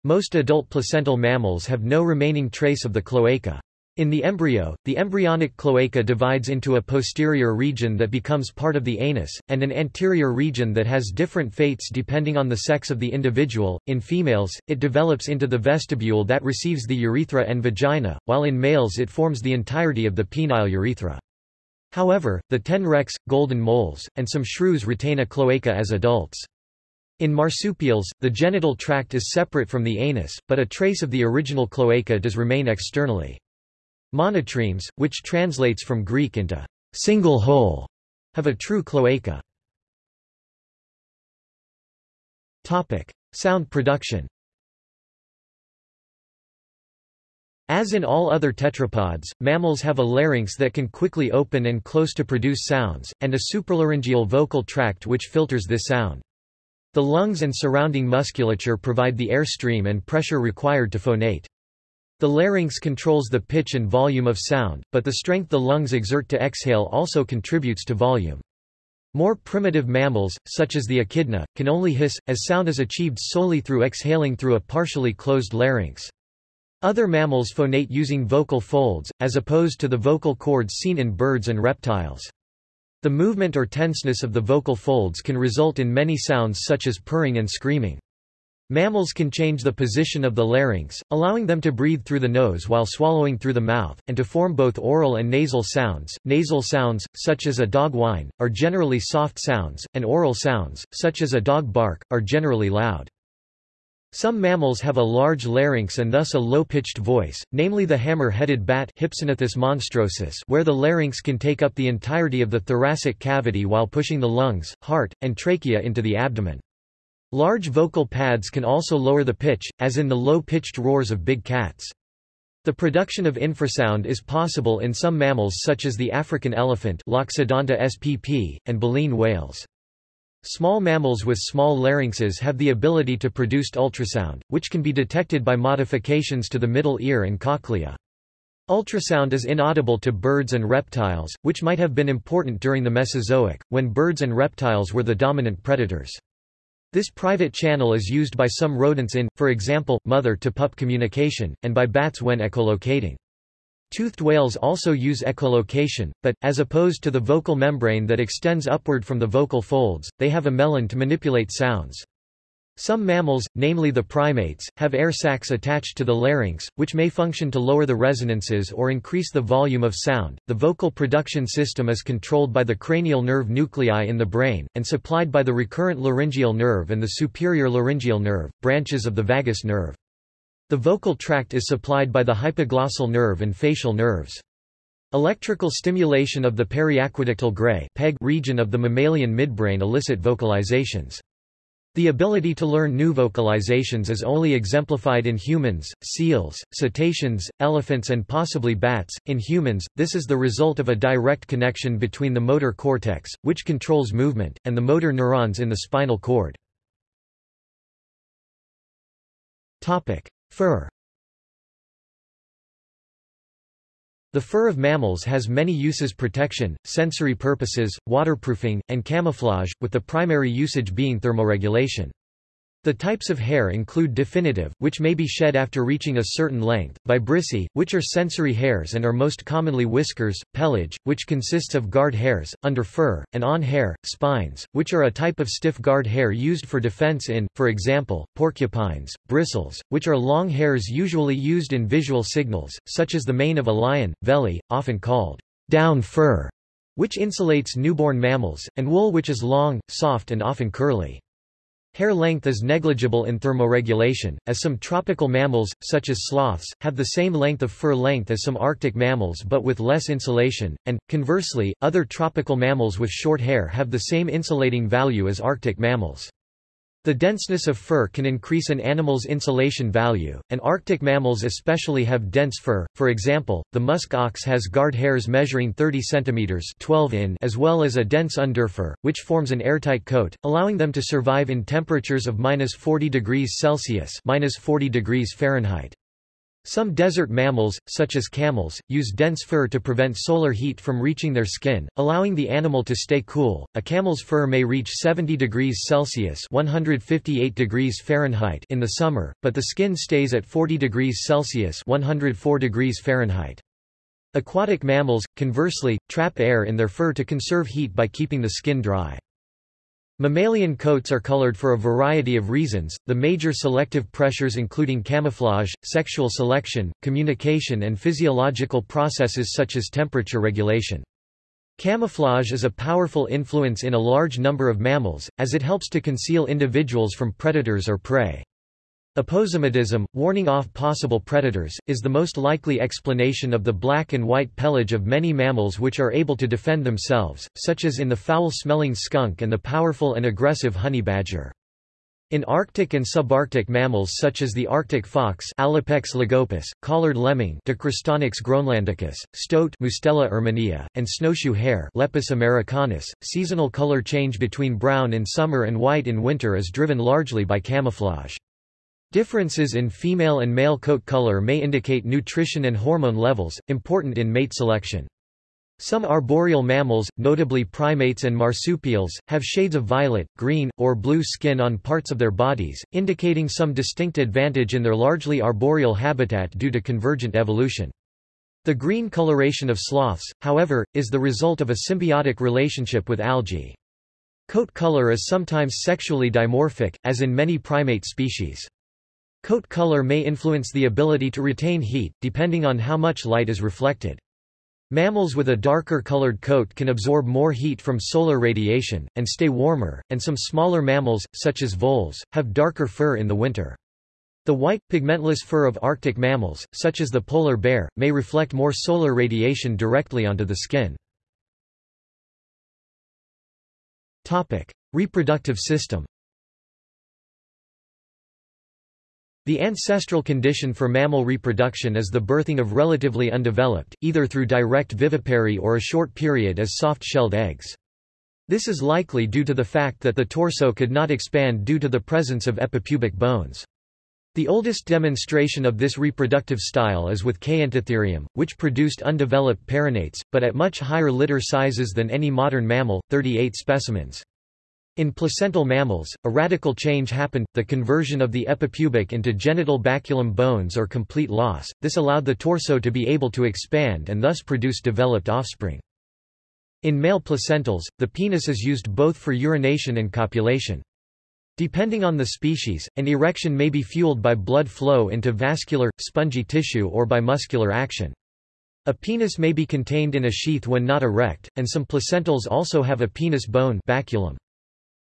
Most adult placental mammals have no remaining trace of the cloaca. In the embryo, the embryonic cloaca divides into a posterior region that becomes part of the anus, and an anterior region that has different fates depending on the sex of the individual. In females, it develops into the vestibule that receives the urethra and vagina, while in males it forms the entirety of the penile urethra. However, the tenrecs, golden moles, and some shrews retain a cloaca as adults. In marsupials, the genital tract is separate from the anus, but a trace of the original cloaca does remain externally. Monotremes, which translates from Greek into single hole, have a true cloaca. Topic: Sound production. As in all other tetrapods, mammals have a larynx that can quickly open and close to produce sounds, and a supralaryngeal vocal tract which filters this sound. The lungs and surrounding musculature provide the airstream and pressure required to phonate. The larynx controls the pitch and volume of sound, but the strength the lungs exert to exhale also contributes to volume. More primitive mammals, such as the echidna, can only hiss, as sound is achieved solely through exhaling through a partially closed larynx. Other mammals phonate using vocal folds, as opposed to the vocal cords seen in birds and reptiles. The movement or tenseness of the vocal folds can result in many sounds such as purring and screaming. Mammals can change the position of the larynx, allowing them to breathe through the nose while swallowing through the mouth, and to form both oral and nasal sounds. Nasal sounds, such as a dog whine, are generally soft sounds, and oral sounds, such as a dog bark, are generally loud. Some mammals have a large larynx and thus a low-pitched voice, namely the hammer-headed bat monstrosus where the larynx can take up the entirety of the thoracic cavity while pushing the lungs, heart, and trachea into the abdomen. Large vocal pads can also lower the pitch, as in the low-pitched roars of big cats. The production of infrasound is possible in some mammals such as the African elephant Loxodonta spp, and baleen whales. Small mammals with small larynxes have the ability to produce ultrasound, which can be detected by modifications to the middle ear and cochlea. Ultrasound is inaudible to birds and reptiles, which might have been important during the Mesozoic, when birds and reptiles were the dominant predators. This private channel is used by some rodents in, for example, mother-to-pup communication, and by bats when echolocating. Toothed whales also use echolocation, but, as opposed to the vocal membrane that extends upward from the vocal folds, they have a melon to manipulate sounds. Some mammals, namely the primates, have air sacs attached to the larynx, which may function to lower the resonances or increase the volume of sound. The vocal production system is controlled by the cranial nerve nuclei in the brain, and supplied by the recurrent laryngeal nerve and the superior laryngeal nerve, branches of the vagus nerve. The vocal tract is supplied by the hypoglossal nerve and facial nerves. Electrical stimulation of the periaqueductal gray region of the mammalian midbrain elicit vocalizations. The ability to learn new vocalizations is only exemplified in humans, seals, cetaceans, elephants and possibly bats. In humans, this is the result of a direct connection between the motor cortex, which controls movement, and the motor neurons in the spinal cord. Topic: Fur. The fur of mammals has many uses protection, sensory purposes, waterproofing, and camouflage, with the primary usage being thermoregulation. The types of hair include definitive, which may be shed after reaching a certain length, vibrissae, which are sensory hairs and are most commonly whiskers, pelage, which consists of guard hairs, under fur, and awn hair, spines, which are a type of stiff guard hair used for defense in, for example, porcupines, bristles, which are long hairs usually used in visual signals, such as the mane of a lion, velli, often called down fur, which insulates newborn mammals, and wool which is long, soft and often curly. Hair length is negligible in thermoregulation, as some tropical mammals, such as sloths, have the same length of fur length as some Arctic mammals but with less insulation, and, conversely, other tropical mammals with short hair have the same insulating value as Arctic mammals. The denseness of fur can increase an animal's insulation value, and Arctic mammals especially have dense fur. For example, the musk ox has guard hairs measuring 30 cm 12 in as well as a dense underfur, which forms an airtight coat, allowing them to survive in temperatures of minus 40 degrees Celsius minus 40 degrees Fahrenheit. Some desert mammals, such as camels, use dense fur to prevent solar heat from reaching their skin, allowing the animal to stay cool. A camel's fur may reach 70 degrees Celsius (158 degrees Fahrenheit) in the summer, but the skin stays at 40 degrees Celsius (104 degrees Fahrenheit). Aquatic mammals, conversely, trap air in their fur to conserve heat by keeping the skin dry. Mammalian coats are colored for a variety of reasons, the major selective pressures including camouflage, sexual selection, communication and physiological processes such as temperature regulation. Camouflage is a powerful influence in a large number of mammals, as it helps to conceal individuals from predators or prey. Aposematism, warning off possible predators, is the most likely explanation of the black and white pelage of many mammals which are able to defend themselves, such as in the foul-smelling skunk and the powerful and aggressive honey badger. In Arctic and subarctic mammals such as the Arctic fox Alopex lagopus, collared lemming Dicrostonyx groenlandicus, stoat Mustela erminea, and snowshoe hare Lepus americanus, seasonal color change between brown in summer and white in winter is driven largely by camouflage. Differences in female and male coat color may indicate nutrition and hormone levels, important in mate selection. Some arboreal mammals, notably primates and marsupials, have shades of violet, green, or blue skin on parts of their bodies, indicating some distinct advantage in their largely arboreal habitat due to convergent evolution. The green coloration of sloths, however, is the result of a symbiotic relationship with algae. Coat color is sometimes sexually dimorphic, as in many primate species. Coat color may influence the ability to retain heat, depending on how much light is reflected. Mammals with a darker colored coat can absorb more heat from solar radiation, and stay warmer, and some smaller mammals, such as voles, have darker fur in the winter. The white, pigmentless fur of Arctic mammals, such as the polar bear, may reflect more solar radiation directly onto the skin. Reproductive system The ancestral condition for mammal reproduction is the birthing of relatively undeveloped, either through direct vivipary or a short period as soft-shelled eggs. This is likely due to the fact that the torso could not expand due to the presence of epipubic bones. The oldest demonstration of this reproductive style is with Kayentatherium, which produced undeveloped perinates, but at much higher litter sizes than any modern mammal, 38 specimens. In placental mammals, a radical change happened, the conversion of the epipubic into genital baculum bones or complete loss, this allowed the torso to be able to expand and thus produce developed offspring. In male placentals, the penis is used both for urination and copulation. Depending on the species, an erection may be fueled by blood flow into vascular, spongy tissue or by muscular action. A penis may be contained in a sheath when not erect, and some placentals also have a penis bone baculum.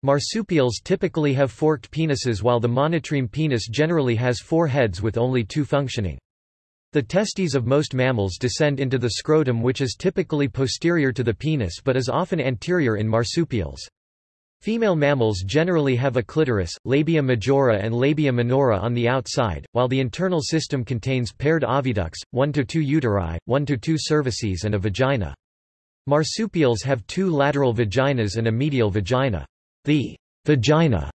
Marsupials typically have forked penises while the monotreme penis generally has four heads with only two functioning. The testes of most mammals descend into the scrotum which is typically posterior to the penis but is often anterior in marsupials. Female mammals generally have a clitoris, labia majora and labia minora on the outside, while the internal system contains paired oviducts, 1 to 2 uteri, 1 to 2 cervices and a vagina. Marsupials have two lateral vaginas and a medial vagina. The vagina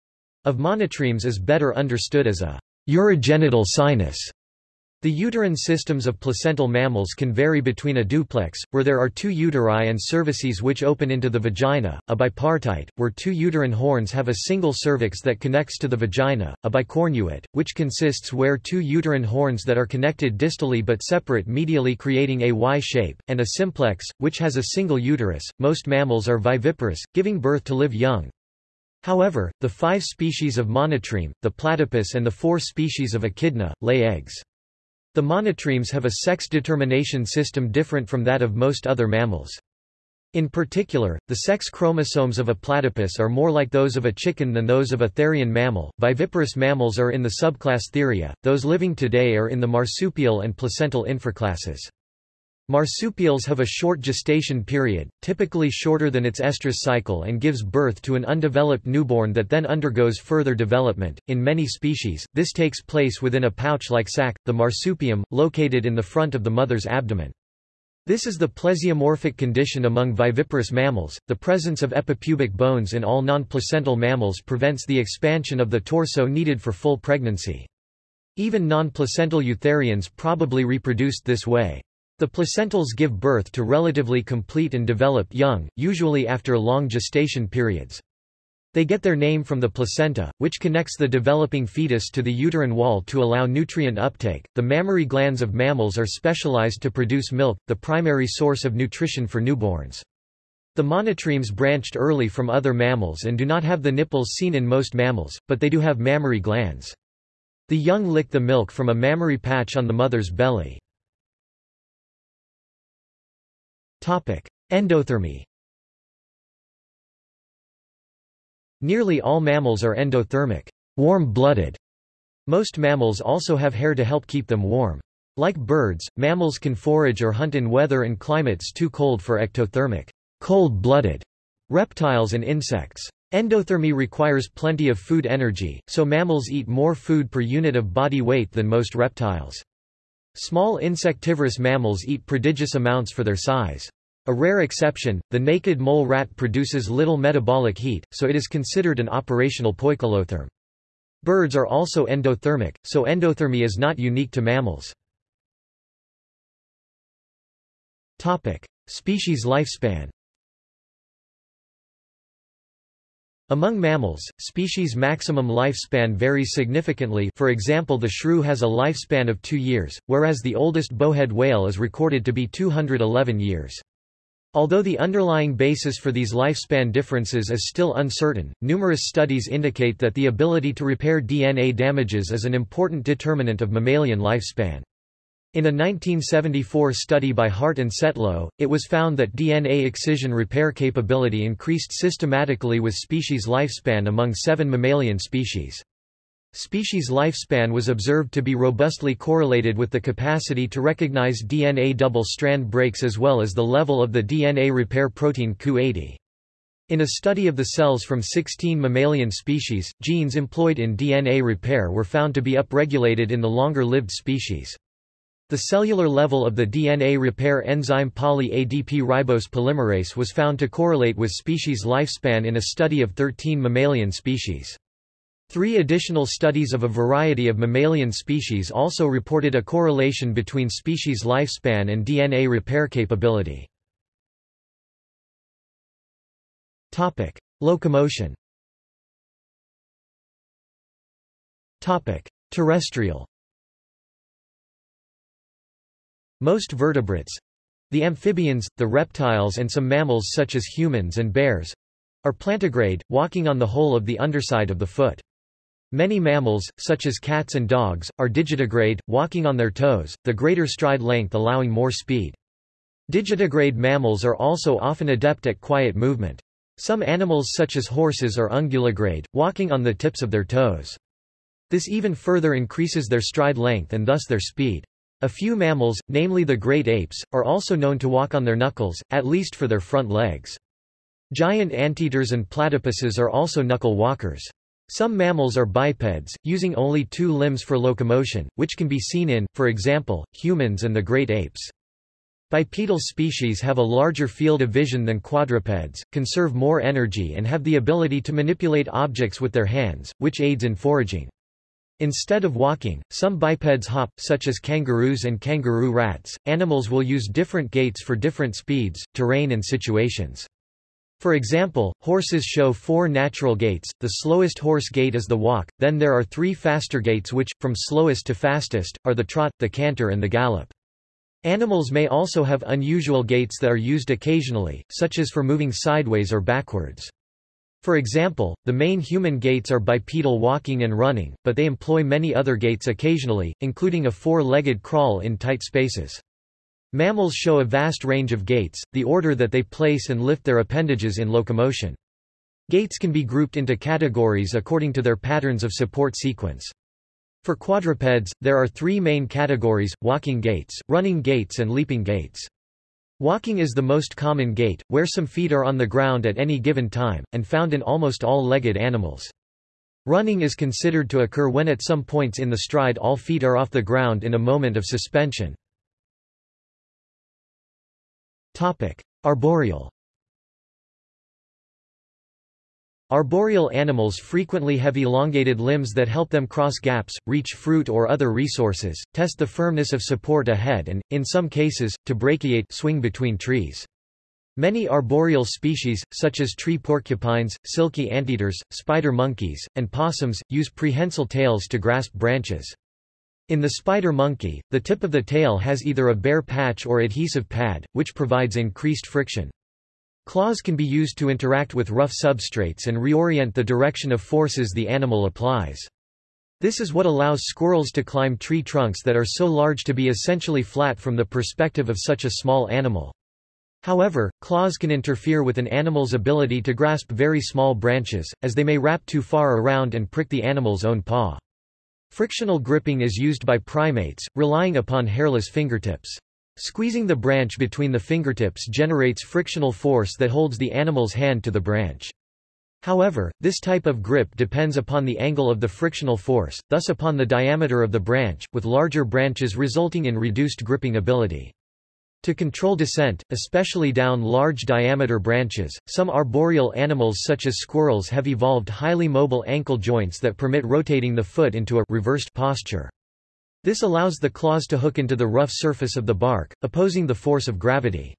of monotremes is better understood as a urogenital sinus. The uterine systems of placental mammals can vary between a duplex, where there are two uteri and cervices which open into the vagina, a bipartite, where two uterine horns have a single cervix that connects to the vagina, a bicornuate, which consists where two uterine horns that are connected distally but separate medially creating a Y shape, and a simplex, which has a single uterus. Most mammals are viviparous, giving birth to live young, However, the five species of monotreme, the platypus and the four species of echidna, lay eggs. The monotremes have a sex determination system different from that of most other mammals. In particular, the sex chromosomes of a platypus are more like those of a chicken than those of a therian mammal. Viviparous mammals are in the subclass Theria, those living today are in the marsupial and placental infraclasses. Marsupials have a short gestation period, typically shorter than its estrus cycle and gives birth to an undeveloped newborn that then undergoes further development. In many species, this takes place within a pouch-like sac, the marsupium, located in the front of the mother's abdomen. This is the plesiomorphic condition among viviparous mammals. The presence of epipubic bones in all non-placental mammals prevents the expansion of the torso needed for full pregnancy. Even non-placental eutherians probably reproduced this way. The placentals give birth to relatively complete and developed young, usually after long gestation periods. They get their name from the placenta, which connects the developing fetus to the uterine wall to allow nutrient uptake. The mammary glands of mammals are specialized to produce milk, the primary source of nutrition for newborns. The monotremes branched early from other mammals and do not have the nipples seen in most mammals, but they do have mammary glands. The young lick the milk from a mammary patch on the mother's belly. Endothermy Nearly all mammals are endothermic, warm-blooded. Most mammals also have hair to help keep them warm. Like birds, mammals can forage or hunt in weather and climates too cold for ectothermic, cold-blooded reptiles and insects. Endothermy requires plenty of food energy, so mammals eat more food per unit of body weight than most reptiles. Small insectivorous mammals eat prodigious amounts for their size. A rare exception, the naked mole rat produces little metabolic heat, so it is considered an operational poikilotherm. Birds are also endothermic, so endothermy is not unique to mammals. Topic: Species lifespan. Among mammals, species maximum lifespan varies significantly for example the shrew has a lifespan of two years, whereas the oldest bowhead whale is recorded to be 211 years. Although the underlying basis for these lifespan differences is still uncertain, numerous studies indicate that the ability to repair DNA damages is an important determinant of mammalian lifespan. In a 1974 study by Hart and Setlow, it was found that DNA excision repair capability increased systematically with species lifespan among seven mammalian species. Species lifespan was observed to be robustly correlated with the capacity to recognize DNA double-strand breaks as well as the level of the DNA repair protein Ku80. In a study of the cells from 16 mammalian species, genes employed in DNA repair were found to be upregulated in the longer-lived species. The cellular level of the DNA repair enzyme poly-ADP ribose polymerase was found to correlate with species lifespan in a study of 13 mammalian species. Three additional studies of a variety of mammalian species also reported a correlation between species lifespan and DNA repair capability. Topic: Locomotion. Topic: Terrestrial. Most vertebrates, the amphibians, the reptiles and some mammals such as humans and bears, are plantigrade, walking on the whole of the underside of the foot. Many mammals, such as cats and dogs, are digitigrade, walking on their toes, the greater stride length allowing more speed. Digitigrade mammals are also often adept at quiet movement. Some animals such as horses are unguligrade, walking on the tips of their toes. This even further increases their stride length and thus their speed. A few mammals, namely the great apes, are also known to walk on their knuckles, at least for their front legs. Giant anteaters and platypuses are also knuckle walkers. Some mammals are bipeds, using only two limbs for locomotion, which can be seen in, for example, humans and the great apes. Bipedal species have a larger field of vision than quadrupeds, conserve more energy and have the ability to manipulate objects with their hands, which aids in foraging. Instead of walking, some bipeds hop, such as kangaroos and kangaroo rats. Animals will use different gaits for different speeds, terrain and situations. For example, horses show four natural gaits, the slowest horse gait is the walk, then there are three faster gaits which, from slowest to fastest, are the trot, the canter and the gallop. Animals may also have unusual gaits that are used occasionally, such as for moving sideways or backwards. For example, the main human gaits are bipedal walking and running, but they employ many other gaits occasionally, including a four-legged crawl in tight spaces. Mammals show a vast range of gaits, the order that they place and lift their appendages in locomotion. Gaits can be grouped into categories according to their patterns of support sequence. For quadrupeds, there are three main categories, walking gaits, running gaits and leaping gaits. Walking is the most common gait, where some feet are on the ground at any given time, and found in almost all legged animals. Running is considered to occur when at some points in the stride all feet are off the ground in a moment of suspension. Arboreal Arboreal animals frequently have elongated limbs that help them cross gaps, reach fruit or other resources, test the firmness of support ahead and, in some cases, to brachiate swing between trees. Many arboreal species, such as tree porcupines, silky anteaters, spider monkeys, and possums, use prehensile tails to grasp branches. In the spider monkey, the tip of the tail has either a bare patch or adhesive pad, which provides increased friction. Claws can be used to interact with rough substrates and reorient the direction of forces the animal applies. This is what allows squirrels to climb tree trunks that are so large to be essentially flat from the perspective of such a small animal. However, claws can interfere with an animal's ability to grasp very small branches, as they may wrap too far around and prick the animal's own paw. Frictional gripping is used by primates, relying upon hairless fingertips. Squeezing the branch between the fingertips generates frictional force that holds the animal's hand to the branch. However, this type of grip depends upon the angle of the frictional force, thus upon the diameter of the branch, with larger branches resulting in reduced gripping ability. To control descent, especially down large diameter branches, some arboreal animals such as squirrels have evolved highly mobile ankle joints that permit rotating the foot into a reversed posture. This allows the claws to hook into the rough surface of the bark, opposing the force of gravity.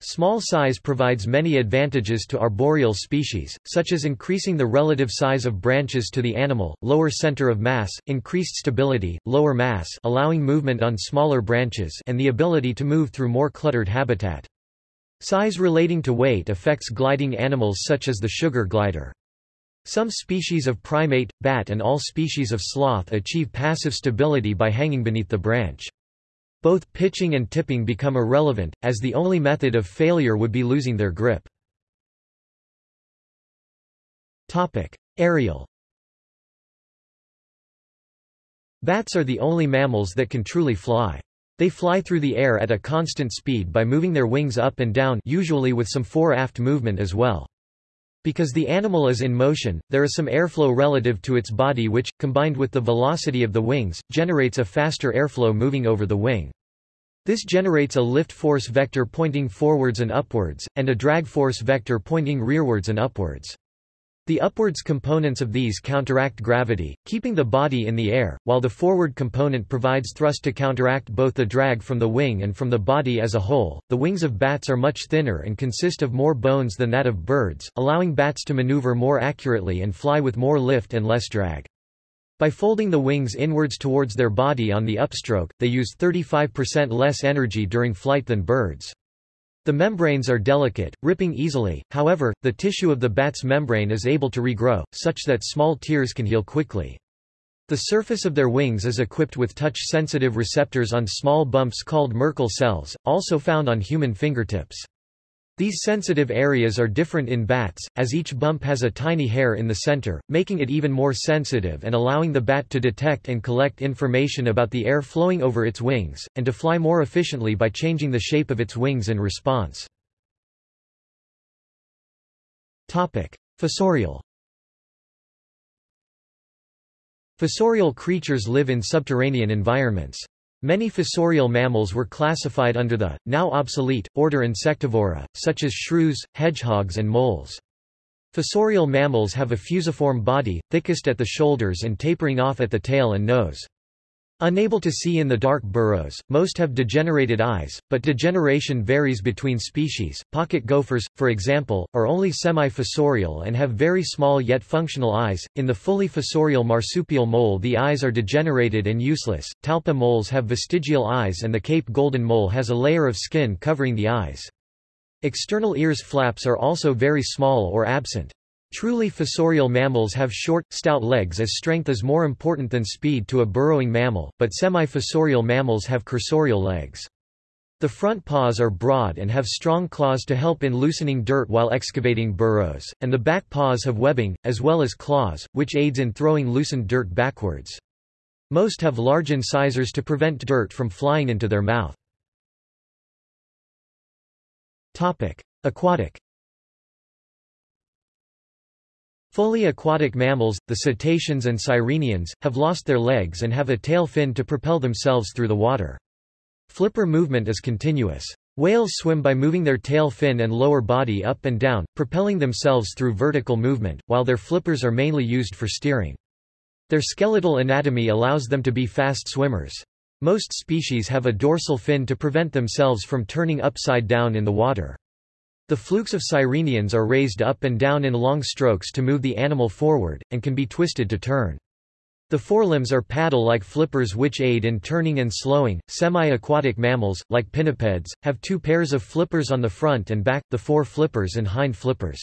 Small size provides many advantages to arboreal species, such as increasing the relative size of branches to the animal, lower center of mass, increased stability, lower mass allowing movement on smaller branches and the ability to move through more cluttered habitat. Size relating to weight affects gliding animals such as the sugar glider. Some species of primate, bat and all species of sloth achieve passive stability by hanging beneath the branch. Both pitching and tipping become irrelevant, as the only method of failure would be losing their grip. Aerial Bats are the only mammals that can truly fly. They fly through the air at a constant speed by moving their wings up and down usually with some fore-aft movement as well. Because the animal is in motion, there is some airflow relative to its body which, combined with the velocity of the wings, generates a faster airflow moving over the wing. This generates a lift force vector pointing forwards and upwards, and a drag force vector pointing rearwards and upwards. The upwards components of these counteract gravity, keeping the body in the air, while the forward component provides thrust to counteract both the drag from the wing and from the body as a whole. The wings of bats are much thinner and consist of more bones than that of birds, allowing bats to maneuver more accurately and fly with more lift and less drag. By folding the wings inwards towards their body on the upstroke, they use 35% less energy during flight than birds. The membranes are delicate, ripping easily, however, the tissue of the bat's membrane is able to regrow, such that small tears can heal quickly. The surface of their wings is equipped with touch-sensitive receptors on small bumps called Merkel cells, also found on human fingertips. These sensitive areas are different in bats, as each bump has a tiny hair in the center, making it even more sensitive and allowing the bat to detect and collect information about the air flowing over its wings, and to fly more efficiently by changing the shape of its wings in response. Fossorial Fossorial creatures live in subterranean environments. Many fossorial mammals were classified under the, now obsolete, order Insectivora, such as shrews, hedgehogs and moles. Fossorial mammals have a fusiform body, thickest at the shoulders and tapering off at the tail and nose. Unable to see in the dark burrows, most have degenerated eyes, but degeneration varies between species. Pocket gophers, for example, are only semi-fossorial and have very small yet functional eyes. In the fully fossorial marsupial mole the eyes are degenerated and useless. Talpa moles have vestigial eyes and the Cape golden mole has a layer of skin covering the eyes. External ears flaps are also very small or absent. Truly fossorial mammals have short, stout legs as strength is more important than speed to a burrowing mammal, but semi-fossorial mammals have cursorial legs. The front paws are broad and have strong claws to help in loosening dirt while excavating burrows, and the back paws have webbing, as well as claws, which aids in throwing loosened dirt backwards. Most have large incisors to prevent dirt from flying into their mouth. Aquatic Fully aquatic mammals, the cetaceans and sirenians, have lost their legs and have a tail fin to propel themselves through the water. Flipper movement is continuous. Whales swim by moving their tail fin and lower body up and down, propelling themselves through vertical movement, while their flippers are mainly used for steering. Their skeletal anatomy allows them to be fast swimmers. Most species have a dorsal fin to prevent themselves from turning upside down in the water. The flukes of sirenians are raised up and down in long strokes to move the animal forward, and can be twisted to turn. The forelimbs are paddle-like flippers which aid in turning and slowing. Semi-aquatic mammals, like pinnipeds, have two pairs of flippers on the front and back, the fore flippers and hind flippers.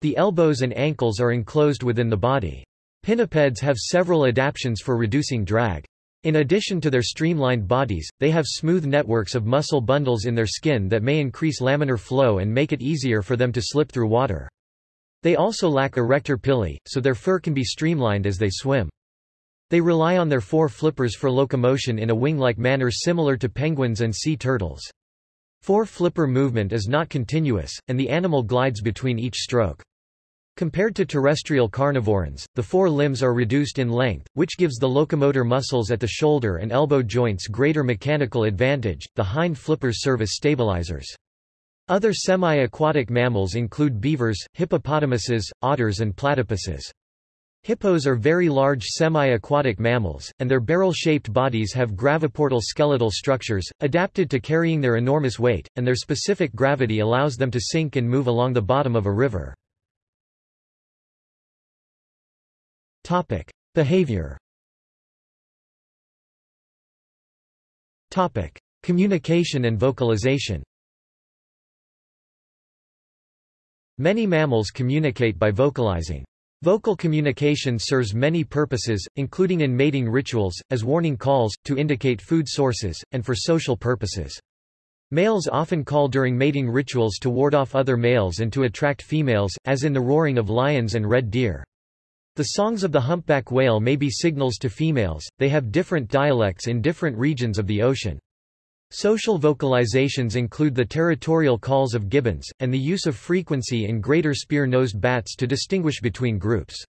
The elbows and ankles are enclosed within the body. Pinnipeds have several adaptations for reducing drag. In addition to their streamlined bodies, they have smooth networks of muscle bundles in their skin that may increase laminar flow and make it easier for them to slip through water. They also lack arrector pili, so their fur can be streamlined as they swim. They rely on their four flippers for locomotion in a wing-like manner similar to penguins and sea turtles. Fore flipper movement is not continuous, and the animal glides between each stroke. Compared to terrestrial carnivorans, the fore limbs are reduced in length, which gives the locomotor muscles at the shoulder and elbow joints greater mechanical advantage. The hind flippers serve as stabilizers. Other semi-aquatic mammals include beavers, hippopotamuses, otters and platypuses. Hippos are very large semi-aquatic mammals, and their barrel-shaped bodies have graviportal skeletal structures, adapted to carrying their enormous weight, and their specific gravity allows them to sink and move along the bottom of a river. Topic: Behavior. Topic: Communication and vocalization. Many mammals communicate by vocalizing. Vocal communication serves many purposes, including in mating rituals, as warning calls, to indicate food sources, and for social purposes. Males often call during mating rituals to ward off other males and to attract females, as in the roaring of lions and red deer. The songs of the humpback whale may be signals to females, they have different dialects in different regions of the ocean. Social vocalizations include the territorial calls of gibbons, and the use of frequency in greater spear-nosed bats to distinguish between groups.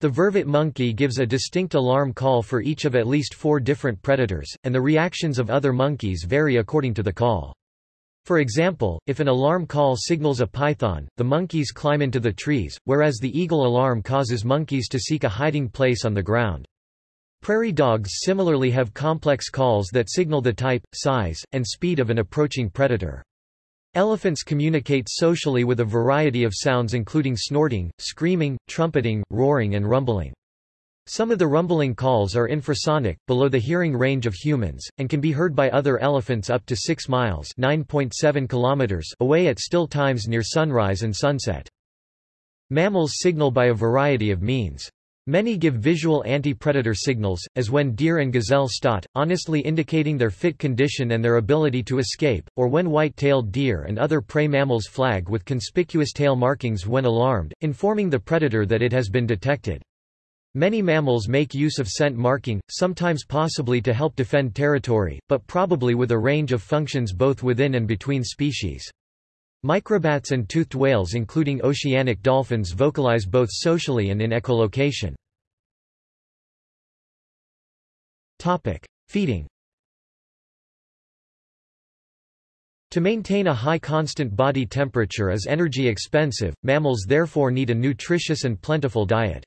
The vervet monkey gives a distinct alarm call for each of at least four different predators, and the reactions of other monkeys vary according to the call. For example, if an alarm call signals a python, the monkeys climb into the trees, whereas the eagle alarm causes monkeys to seek a hiding place on the ground. Prairie dogs similarly have complex calls that signal the type, size, and speed of an approaching predator. Elephants communicate socially with a variety of sounds including snorting, screaming, trumpeting, roaring and rumbling. Some of the rumbling calls are infrasonic, below the hearing range of humans, and can be heard by other elephants up to 6 miles kilometers away at still times near sunrise and sunset. Mammals signal by a variety of means. Many give visual anti-predator signals, as when deer and gazelle stot, honestly indicating their fit condition and their ability to escape, or when white-tailed deer and other prey mammals flag with conspicuous tail markings when alarmed, informing the predator that it has been detected. Many mammals make use of scent marking, sometimes possibly to help defend territory, but probably with a range of functions both within and between species. Microbats and toothed whales including oceanic dolphins vocalize both socially and in echolocation. Feeding To maintain a high constant body temperature is energy expensive, mammals therefore need a nutritious and plentiful diet.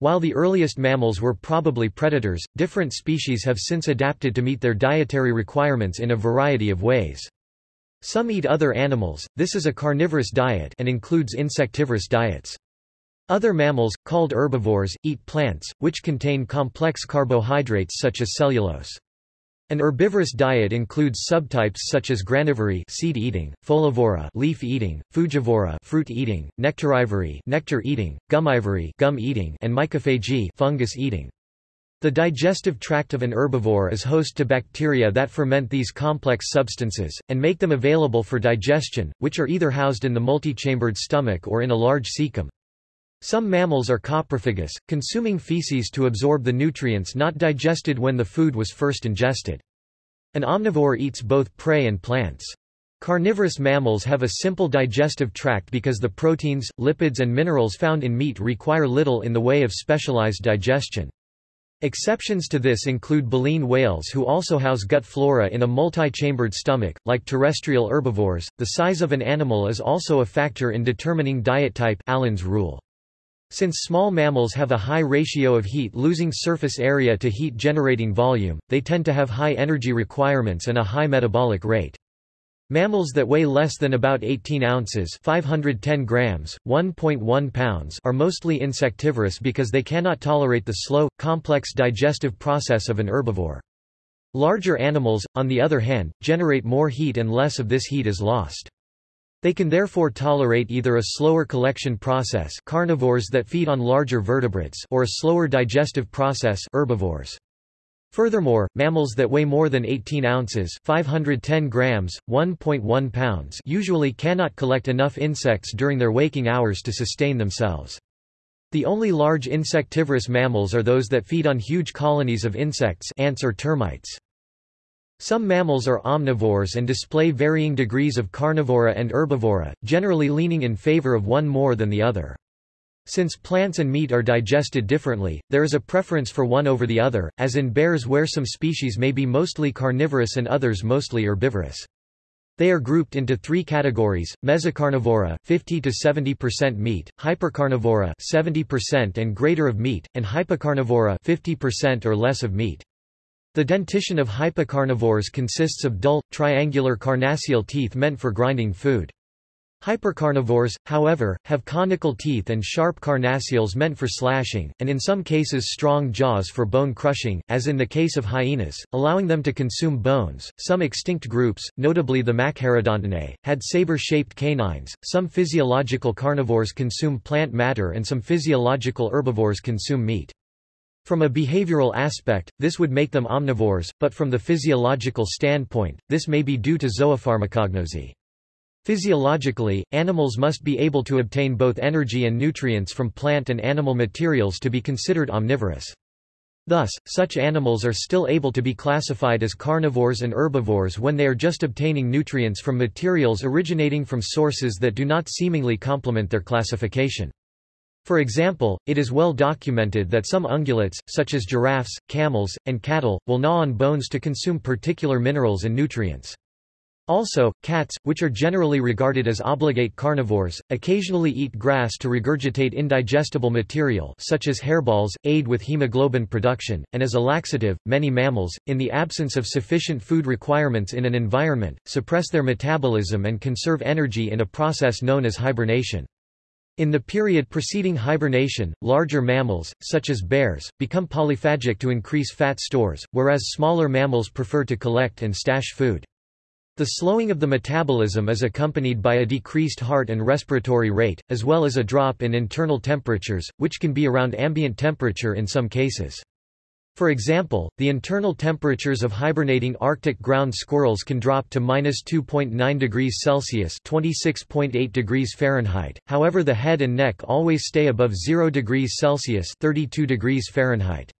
While the earliest mammals were probably predators, different species have since adapted to meet their dietary requirements in a variety of ways. Some eat other animals, this is a carnivorous diet and includes insectivorous diets. Other mammals, called herbivores, eat plants, which contain complex carbohydrates such as cellulose. An herbivorous diet includes subtypes such as granivory seed eating, folivory leaf eating, frugivory fruit eating, nectarivory nectar eating, gumivory gum eating, and mycophagy fungus eating. The digestive tract of an herbivore is host to bacteria that ferment these complex substances, and make them available for digestion, which are either housed in the multichambered stomach or in a large cecum. Some mammals are coprophagous, consuming feces to absorb the nutrients not digested when the food was first ingested. An omnivore eats both prey and plants. Carnivorous mammals have a simple digestive tract because the proteins, lipids and minerals found in meat require little in the way of specialized digestion. Exceptions to this include baleen whales who also house gut flora in a multi-chambered stomach. Like terrestrial herbivores, the size of an animal is also a factor in determining diet type Allen's rule. Since small mammals have a high ratio of heat-losing surface area to heat-generating volume, they tend to have high energy requirements and a high metabolic rate. Mammals that weigh less than about 18 ounces 510 grams, 1.1 pounds are mostly insectivorous because they cannot tolerate the slow, complex digestive process of an herbivore. Larger animals, on the other hand, generate more heat and less of this heat is lost. They can therefore tolerate either a slower collection process carnivores that feed on larger vertebrates or a slower digestive process herbivores. Furthermore, mammals that weigh more than 18 ounces 510 grams, 1.1 pounds usually cannot collect enough insects during their waking hours to sustain themselves. The only large insectivorous mammals are those that feed on huge colonies of insects ants or termites. Some mammals are omnivores and display varying degrees of carnivora and herbivora, generally leaning in favor of one more than the other. Since plants and meat are digested differently, there is a preference for one over the other, as in bears where some species may be mostly carnivorous and others mostly herbivorous. They are grouped into three categories: mesocarnivora, 50 to 70% meat; hypercarnivora, 70% and greater of meat; and hypocarnivora, 50% or less of meat. The dentition of hypocarnivores consists of dull, triangular carnassial teeth meant for grinding food. Hypercarnivores, however, have conical teeth and sharp carnassials meant for slashing, and in some cases strong jaws for bone crushing, as in the case of hyenas, allowing them to consume bones. Some extinct groups, notably the Machairodontidae, had saber-shaped canines. Some physiological carnivores consume plant matter and some physiological herbivores consume meat. From a behavioral aspect, this would make them omnivores, but from the physiological standpoint, this may be due to zoopharmacognosy. Physiologically, animals must be able to obtain both energy and nutrients from plant and animal materials to be considered omnivorous. Thus, such animals are still able to be classified as carnivores and herbivores when they are just obtaining nutrients from materials originating from sources that do not seemingly complement their classification. For example, it is well documented that some ungulates, such as giraffes, camels, and cattle, will gnaw on bones to consume particular minerals and nutrients. Also, cats, which are generally regarded as obligate carnivores, occasionally eat grass to regurgitate indigestible material such as hairballs, aid with hemoglobin production, and as a laxative, many mammals, in the absence of sufficient food requirements in an environment, suppress their metabolism and conserve energy in a process known as hibernation. In the period preceding hibernation, larger mammals, such as bears, become polyphagic to increase fat stores, whereas smaller mammals prefer to collect and stash food. The slowing of the metabolism is accompanied by a decreased heart and respiratory rate, as well as a drop in internal temperatures, which can be around ambient temperature in some cases. For example, the internal temperatures of hibernating Arctic ground squirrels can drop to minus 2.9 degrees Celsius (26.8 degrees Fahrenheit). However, the head and neck always stay above 0 degrees Celsius (32 degrees Fahrenheit).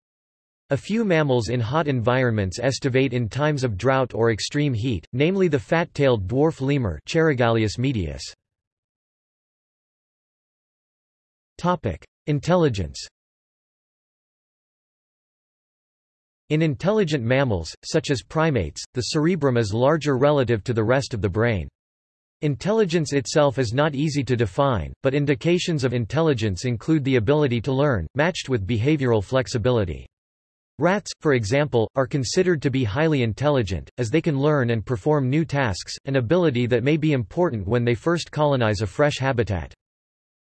A few mammals in hot environments estivate in times of drought or extreme heat, namely the fat-tailed dwarf lemur Cheirogaleus medius. Intelligence In intelligent mammals, such as primates, the cerebrum is larger relative to the rest of the brain. Intelligence itself is not easy to define, but indications of intelligence include the ability to learn, matched with behavioral flexibility. Rats, for example, are considered to be highly intelligent, as they can learn and perform new tasks, an ability that may be important when they first colonize a fresh habitat.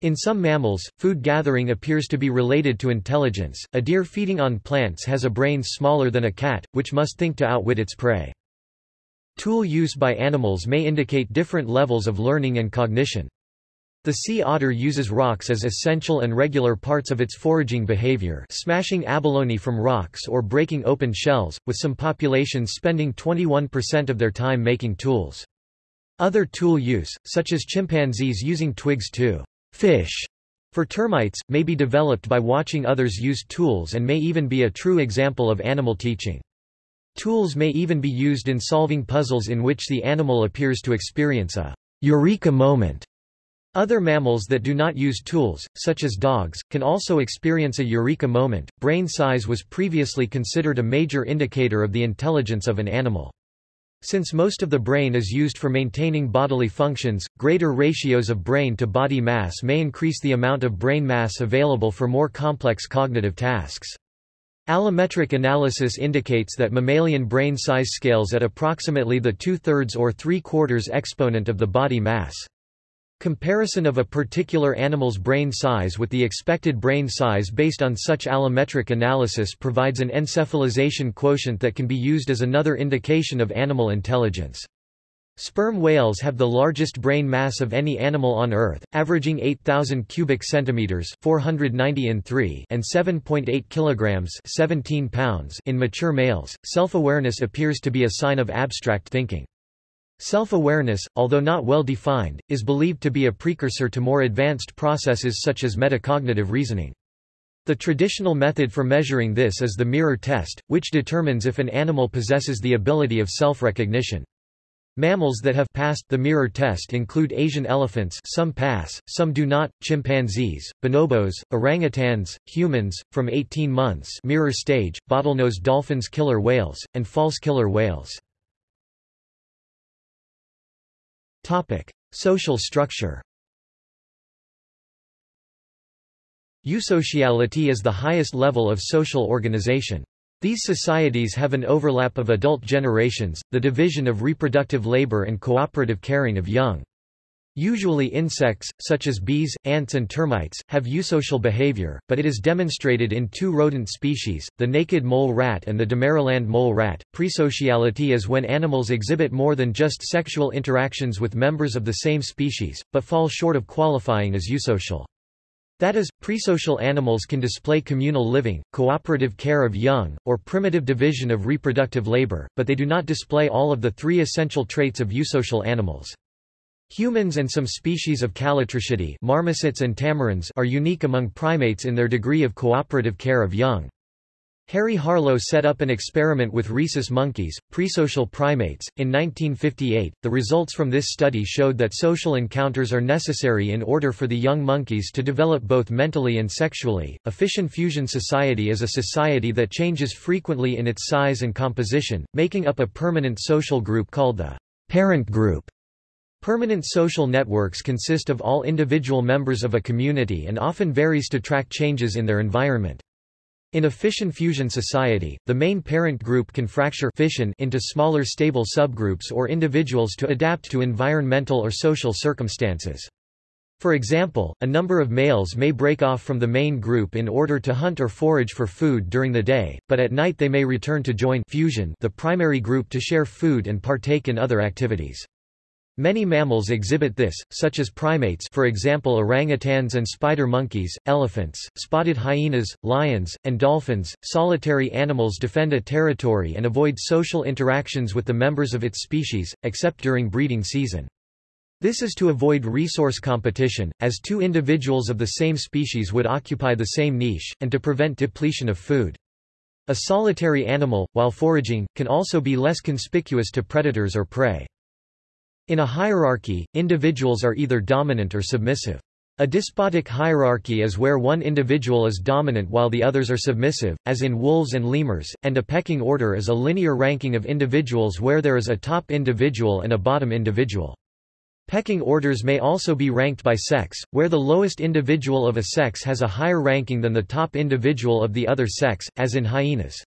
In some mammals, food gathering appears to be related to intelligence. A deer feeding on plants has a brain smaller than a cat, which must think to outwit its prey. Tool use by animals may indicate different levels of learning and cognition. The sea otter uses rocks as essential and regular parts of its foraging behavior smashing abalone from rocks or breaking open shells, with some populations spending 21% of their time making tools. Other tool use, such as chimpanzees using twigs to fish for termites, may be developed by watching others use tools and may even be a true example of animal teaching. Tools may even be used in solving puzzles in which the animal appears to experience a eureka moment other mammals that do not use tools, such as dogs, can also experience a eureka moment. Brain size was previously considered a major indicator of the intelligence of an animal. Since most of the brain is used for maintaining bodily functions, greater ratios of brain to body mass may increase the amount of brain mass available for more complex cognitive tasks. Allometric analysis indicates that mammalian brain size scales at approximately the two-thirds or three-quarters exponent of the body mass. Comparison of a particular animal's brain size with the expected brain size based on such allometric analysis provides an encephalization quotient that can be used as another indication of animal intelligence. Sperm whales have the largest brain mass of any animal on Earth, averaging 8,000 cubic centimeters (490 in 3) and 7.8 kilograms (17 pounds) in mature males. Self-awareness appears to be a sign of abstract thinking. Self-awareness, although not well defined, is believed to be a precursor to more advanced processes such as metacognitive reasoning. The traditional method for measuring this is the mirror test, which determines if an animal possesses the ability of self-recognition. Mammals that have passed the mirror test include Asian elephants some pass, some do not, chimpanzees, bonobos, orangutans, humans, from 18 months mirror stage, bottlenose dolphins killer whales, and false killer whales. Topic: Social structure. Eusociality is the highest level of social organization. These societies have an overlap of adult generations, the division of reproductive labor and cooperative caring of young. Usually insects, such as bees, ants and termites, have eusocial behavior, but it is demonstrated in two rodent species, the naked mole rat and the Damaraland mole rat. Presociality is when animals exhibit more than just sexual interactions with members of the same species, but fall short of qualifying as eusocial. That is, presocial animals can display communal living, cooperative care of young, or primitive division of reproductive labor, but they do not display all of the three essential traits of eusocial animals. Humans and some species of Callitrichidae marmosets and tamarins are unique among primates in their degree of cooperative care of young. Harry Harlow set up an experiment with rhesus monkeys, presocial primates, in 1958. The results from this study showed that social encounters are necessary in order for the young monkeys to develop both mentally and sexually. A fission fusion society is a society that changes frequently in its size and composition, making up a permanent social group called the Parent group Permanent social networks consist of all individual members of a community and often varies to track changes in their environment. In a fission-fusion society, the main parent group can fracture fission into smaller stable subgroups or individuals to adapt to environmental or social circumstances. For example, a number of males may break off from the main group in order to hunt or forage for food during the day, but at night they may return to join fusion the primary group to share food and partake in other activities. Many mammals exhibit this, such as primates for example orangutans and spider monkeys, elephants, spotted hyenas, lions, and dolphins. Solitary animals defend a territory and avoid social interactions with the members of its species, except during breeding season. This is to avoid resource competition, as two individuals of the same species would occupy the same niche, and to prevent depletion of food. A solitary animal, while foraging, can also be less conspicuous to predators or prey. In a hierarchy, individuals are either dominant or submissive. A despotic hierarchy is where one individual is dominant while the others are submissive, as in wolves and lemurs, and a pecking order is a linear ranking of individuals where there is a top individual and a bottom individual. Pecking orders may also be ranked by sex, where the lowest individual of a sex has a higher ranking than the top individual of the other sex, as in hyenas.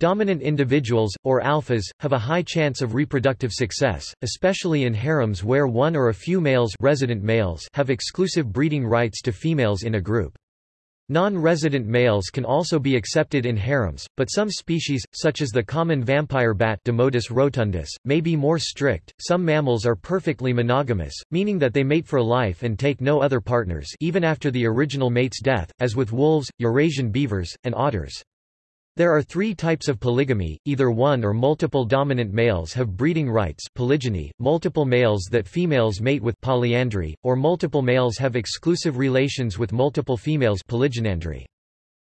Dominant individuals, or alphas, have a high chance of reproductive success, especially in harems where one or a few males, resident males have exclusive breeding rights to females in a group. Non-resident males can also be accepted in harems, but some species, such as the common vampire bat Desmodus rotundus, may be more strict. Some mammals are perfectly monogamous, meaning that they mate for life and take no other partners even after the original mate's death, as with wolves, Eurasian beavers, and otters. There are three types of polygamy, either one or multiple dominant males have breeding rights polygyny, multiple males that females mate with polyandry, or multiple males have exclusive relations with multiple females polygynandry.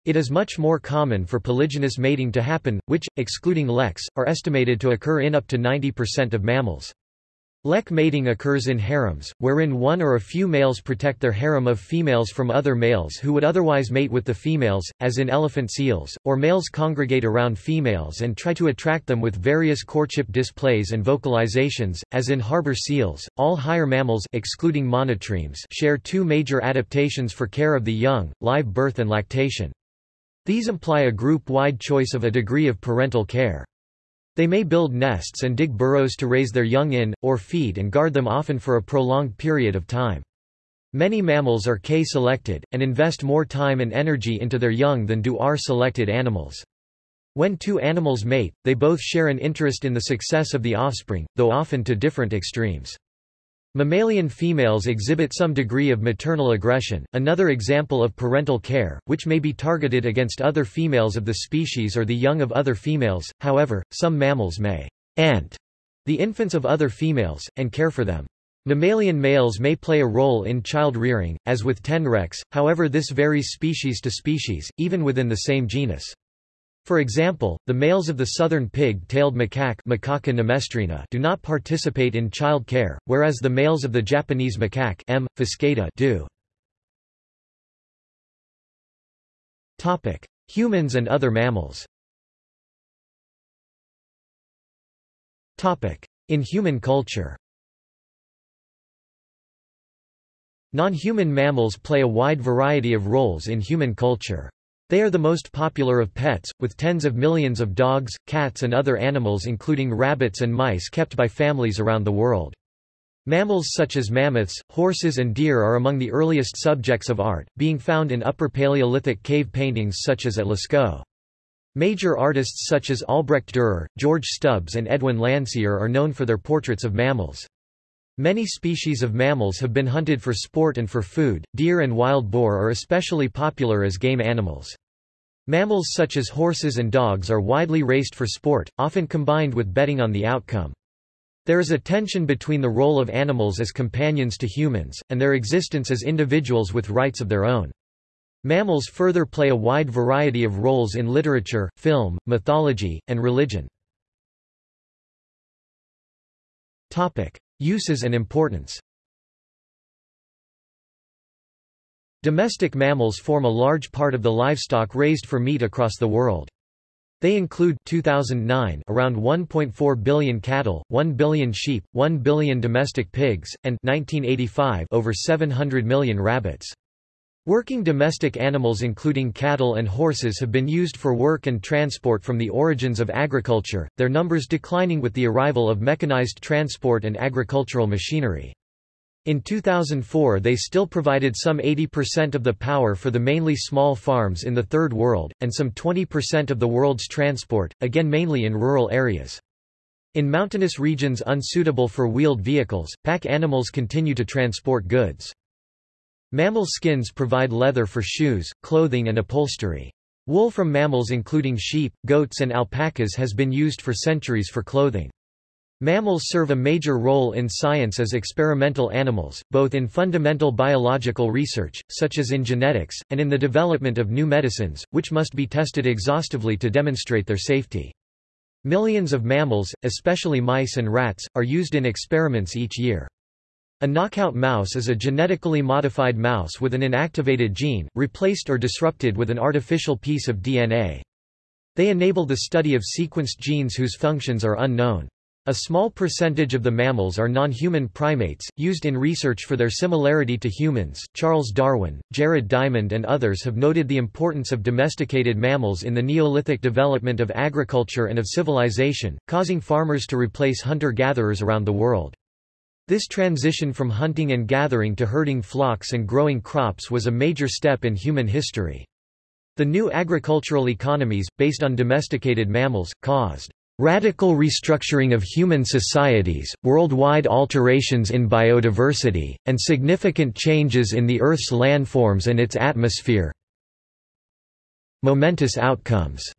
It is much more common for polygynous mating to happen, which, excluding leks, are estimated to occur in up to 90% of mammals. Lek mating occurs in harems, wherein one or a few males protect their harem of females from other males who would otherwise mate with the females, as in elephant seals, or males congregate around females and try to attract them with various courtship displays and vocalizations, as in harbor seals. All higher mammals excluding monotremes share two major adaptations for care of the young, live birth and lactation. These imply a group-wide choice of a degree of parental care. They may build nests and dig burrows to raise their young in, or feed and guard them often for a prolonged period of time. Many mammals are K-selected, and invest more time and energy into their young than do R-selected animals. When two animals mate, they both share an interest in the success of the offspring, though often to different extremes. Mammalian females exhibit some degree of maternal aggression, another example of parental care, which may be targeted against other females of the species or the young of other females, however, some mammals may ant the infants of other females, and care for them. Mammalian males may play a role in child rearing, as with tenrecs, however this varies species to species, even within the same genus. For example, the males of the southern pig-tailed macaque Macaca nemestrina do not participate in child care, whereas the males of the Japanese macaque M. fuscata do. Humans and other mammals In human culture Non-human mammals play a wide variety of roles in human culture. They are the most popular of pets, with tens of millions of dogs, cats and other animals including rabbits and mice kept by families around the world. Mammals such as mammoths, horses and deer are among the earliest subjects of art, being found in Upper Paleolithic cave paintings such as at Lascaux. Major artists such as Albrecht Dürer, George Stubbs and Edwin Landseer are known for their portraits of mammals. Many species of mammals have been hunted for sport and for food. Deer and wild boar are especially popular as game animals. Mammals such as horses and dogs are widely raced for sport, often combined with betting on the outcome. There is a tension between the role of animals as companions to humans, and their existence as individuals with rights of their own. Mammals further play a wide variety of roles in literature, film, mythology, and religion. Uses and importance Domestic mammals form a large part of the livestock raised for meat across the world. They include 2009 around 1.4 billion cattle, 1 billion sheep, 1 billion domestic pigs, and 1985 over 700 million rabbits. Working domestic animals including cattle and horses have been used for work and transport from the origins of agriculture, their numbers declining with the arrival of mechanized transport and agricultural machinery. In 2004 they still provided some 80% of the power for the mainly small farms in the Third World, and some 20% of the world's transport, again mainly in rural areas. In mountainous regions unsuitable for wheeled vehicles, pack animals continue to transport goods. Mammal skins provide leather for shoes, clothing and upholstery. Wool from mammals including sheep, goats and alpacas has been used for centuries for clothing. Mammals serve a major role in science as experimental animals, both in fundamental biological research, such as in genetics, and in the development of new medicines, which must be tested exhaustively to demonstrate their safety. Millions of mammals, especially mice and rats, are used in experiments each year. A knockout mouse is a genetically modified mouse with an inactivated gene, replaced or disrupted with an artificial piece of DNA. They enable the study of sequenced genes whose functions are unknown. A small percentage of the mammals are non-human primates, used in research for their similarity to humans. Charles Darwin, Jared Diamond and others have noted the importance of domesticated mammals in the Neolithic development of agriculture and of civilization, causing farmers to replace hunter-gatherers around the world. This transition from hunting and gathering to herding flocks and growing crops was a major step in human history. The new agricultural economies, based on domesticated mammals, caused Radical restructuring of human societies, worldwide alterations in biodiversity, and significant changes in the Earth's landforms and its atmosphere. Momentous outcomes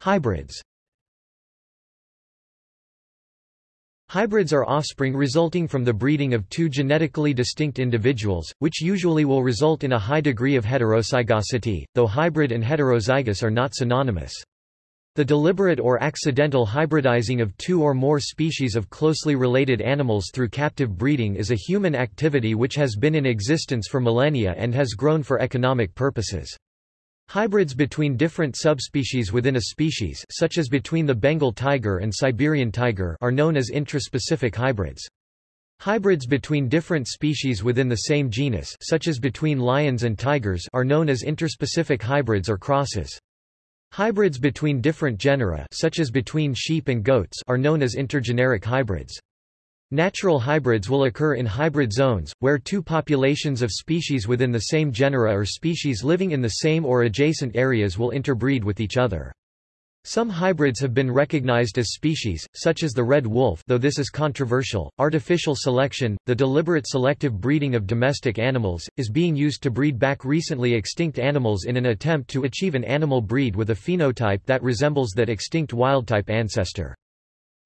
Hybrids Hybrids are offspring resulting from the breeding of two genetically distinct individuals, which usually will result in a high degree of heterozygosity, though hybrid and heterozygous are not synonymous. The deliberate or accidental hybridizing of two or more species of closely related animals through captive breeding is a human activity which has been in existence for millennia and has grown for economic purposes. Hybrids between different subspecies within a species such as between the Bengal tiger and Siberian tiger are known as intraspecific hybrids. Hybrids between different species within the same genus such as between lions and tigers are known as interspecific hybrids or crosses. Hybrids between different genera such as between sheep and goats are known as intergeneric hybrids. Natural hybrids will occur in hybrid zones, where two populations of species within the same genera or species living in the same or adjacent areas will interbreed with each other. Some hybrids have been recognized as species, such as the red wolf though this is controversial. Artificial selection, the deliberate selective breeding of domestic animals, is being used to breed back recently extinct animals in an attempt to achieve an animal breed with a phenotype that resembles that extinct wildtype ancestor.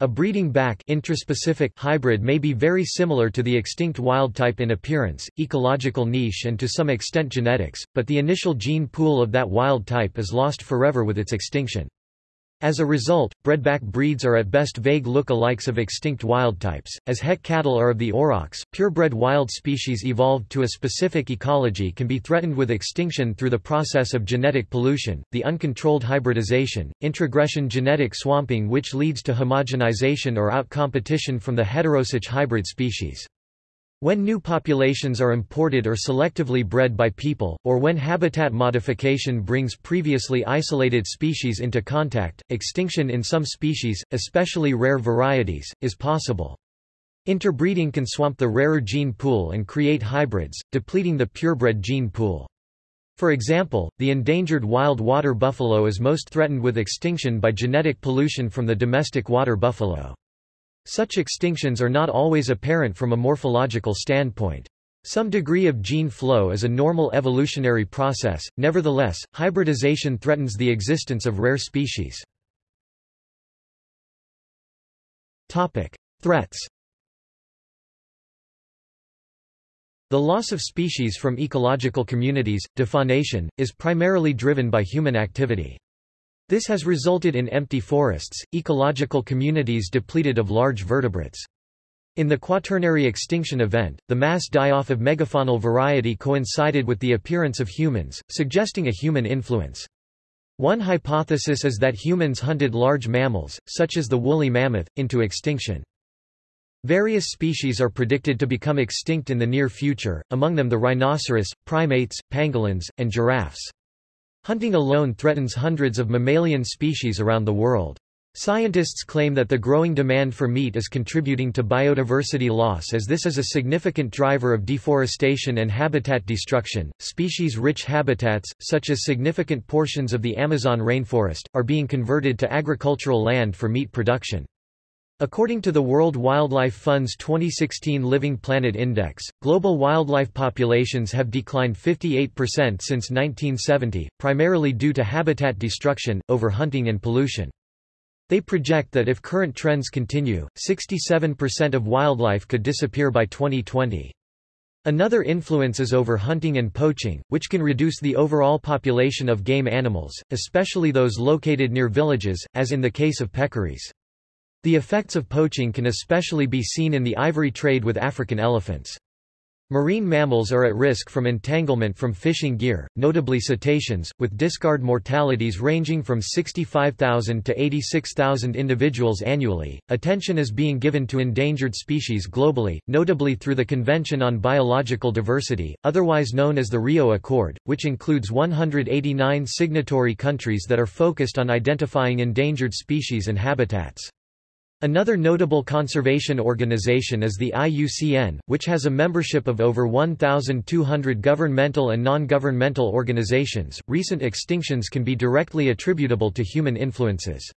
A breeding back intraspecific hybrid may be very similar to the extinct wild type in appearance, ecological niche and to some extent genetics, but the initial gene pool of that wild type is lost forever with its extinction. As a result, bredback breeds are at best vague look-alikes of extinct wild types, as Heck cattle are of the aurochs. Purebred wild species evolved to a specific ecology can be threatened with extinction through the process of genetic pollution, the uncontrolled hybridization, introgression genetic swamping which leads to homogenization or outcompetition from the heterosuch hybrid species. When new populations are imported or selectively bred by people, or when habitat modification brings previously isolated species into contact, extinction in some species, especially rare varieties, is possible. Interbreeding can swamp the rarer gene pool and create hybrids, depleting the purebred gene pool. For example, the endangered wild water buffalo is most threatened with extinction by genetic pollution from the domestic water buffalo. Such extinctions are not always apparent from a morphological standpoint. Some degree of gene flow is a normal evolutionary process, nevertheless, hybridization threatens the existence of rare species. Threats The loss of species from ecological communities, defaunation, is primarily driven by human activity. This has resulted in empty forests, ecological communities depleted of large vertebrates. In the Quaternary extinction event, the mass die-off of megafaunal variety coincided with the appearance of humans, suggesting a human influence. One hypothesis is that humans hunted large mammals, such as the woolly mammoth, into extinction. Various species are predicted to become extinct in the near future, among them the rhinoceros, primates, pangolins, and giraffes. Hunting alone threatens hundreds of mammalian species around the world. Scientists claim that the growing demand for meat is contributing to biodiversity loss as this is a significant driver of deforestation and habitat destruction. Species rich habitats, such as significant portions of the Amazon rainforest, are being converted to agricultural land for meat production. According to the World Wildlife Fund's 2016 Living Planet Index, global wildlife populations have declined 58% since 1970, primarily due to habitat destruction, overhunting and pollution. They project that if current trends continue, 67% of wildlife could disappear by 2020. Another influence is overhunting and poaching, which can reduce the overall population of game animals, especially those located near villages, as in the case of peccaries. The effects of poaching can especially be seen in the ivory trade with African elephants. Marine mammals are at risk from entanglement from fishing gear, notably cetaceans, with discard mortalities ranging from 65,000 to 86,000 individuals annually. Attention is being given to endangered species globally, notably through the Convention on Biological Diversity, otherwise known as the Rio Accord, which includes 189 signatory countries that are focused on identifying endangered species and habitats. Another notable conservation organization is the IUCN, which has a membership of over 1,200 governmental and non-governmental organizations. Recent extinctions can be directly attributable to human influences.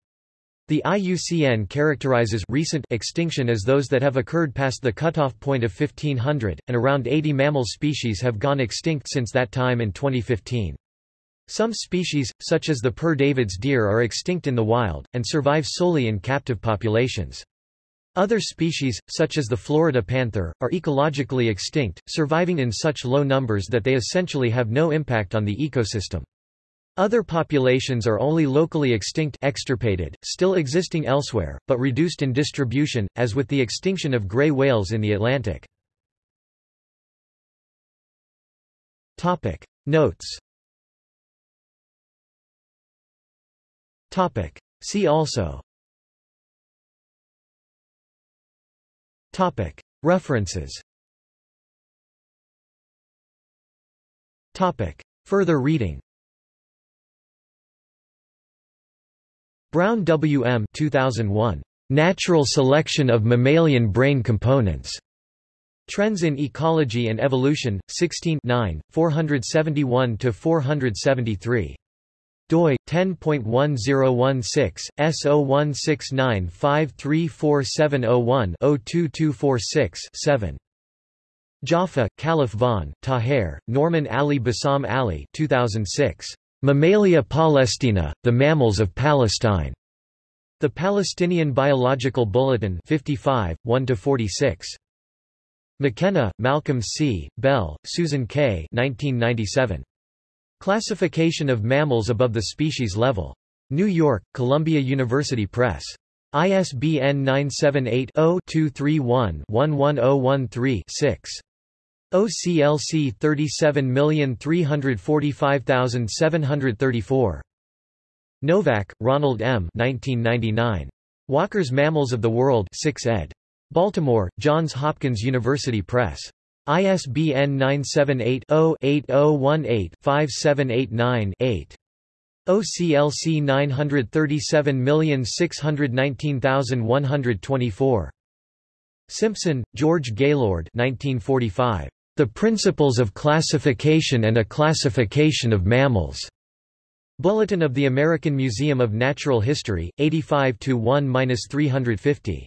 The IUCN characterizes recent extinction as those that have occurred past the cutoff point of 1500, and around 80 mammal species have gone extinct since that time in 2015. Some species, such as the Père David's deer are extinct in the wild, and survive solely in captive populations. Other species, such as the Florida panther, are ecologically extinct, surviving in such low numbers that they essentially have no impact on the ecosystem. Other populations are only locally extinct extirpated, still existing elsewhere, but reduced in distribution, as with the extinction of gray whales in the Atlantic. Notes Topic. See also Topic. References Topic. Further reading Brown W. M. 2001. Natural Selection of Mammalian Brain Components. Trends in Ecology and Evolution, 16 471–473 doi 10.1016 S0169534701-02246-7 Jaffa, Khalif von, Taher, Norman Ali Bassam Ali 2006. Mammalia Palestina, The Mammals of Palestine. The Palestinian Biological Bulletin 55, 1–46. McKenna, Malcolm C., Bell, Susan K. 1997. Classification of mammals above the species level. New York, Columbia University Press. ISBN 978-0-231-11013-6. OCLC 37345734. Novak, Ronald M. 1999. Walker's Mammals of the World 6 ed. Baltimore, Johns Hopkins University Press. ISBN 978-0-8018-5789-8. OCLC 937619124. Simpson, George Gaylord 1945. The Principles of Classification and a Classification of Mammals. Bulletin of the American Museum of Natural History, 85 1-350.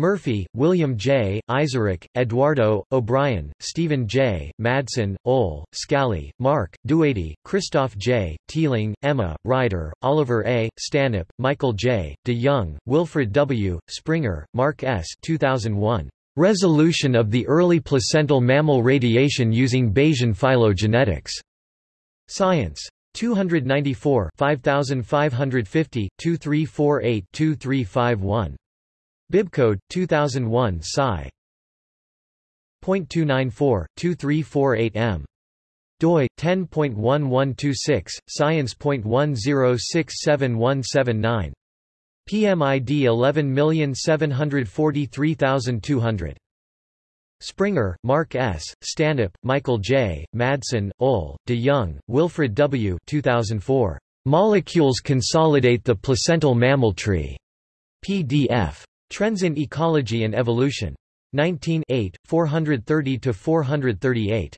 Murphy, William J., Eizirik, Eduardo, O'Brien, Stephen J., Madsen, Ole, Scally, Mark, Douady, Christoph J., Teeling, Emma, Ryder, Oliver A., Stanhope, Michael J., De Jong, Wilfred W., Springer, Mark S. 2001. Resolution of the early placental mammal radiation using Bayesian phylogenetics. Science. 294 5550, 2348-2351. Bibcode 2001 Sci. .294-2348m. doi 10.1126 science.1067179. PMID 11743200. Springer, Mark S., Stanhope, Michael J., Madsen, Ol, de Jong, Wilfred W. 2004. Molecules consolidate the placental mammal tree. PDF. Trends in Ecology and Evolution. 19 430-438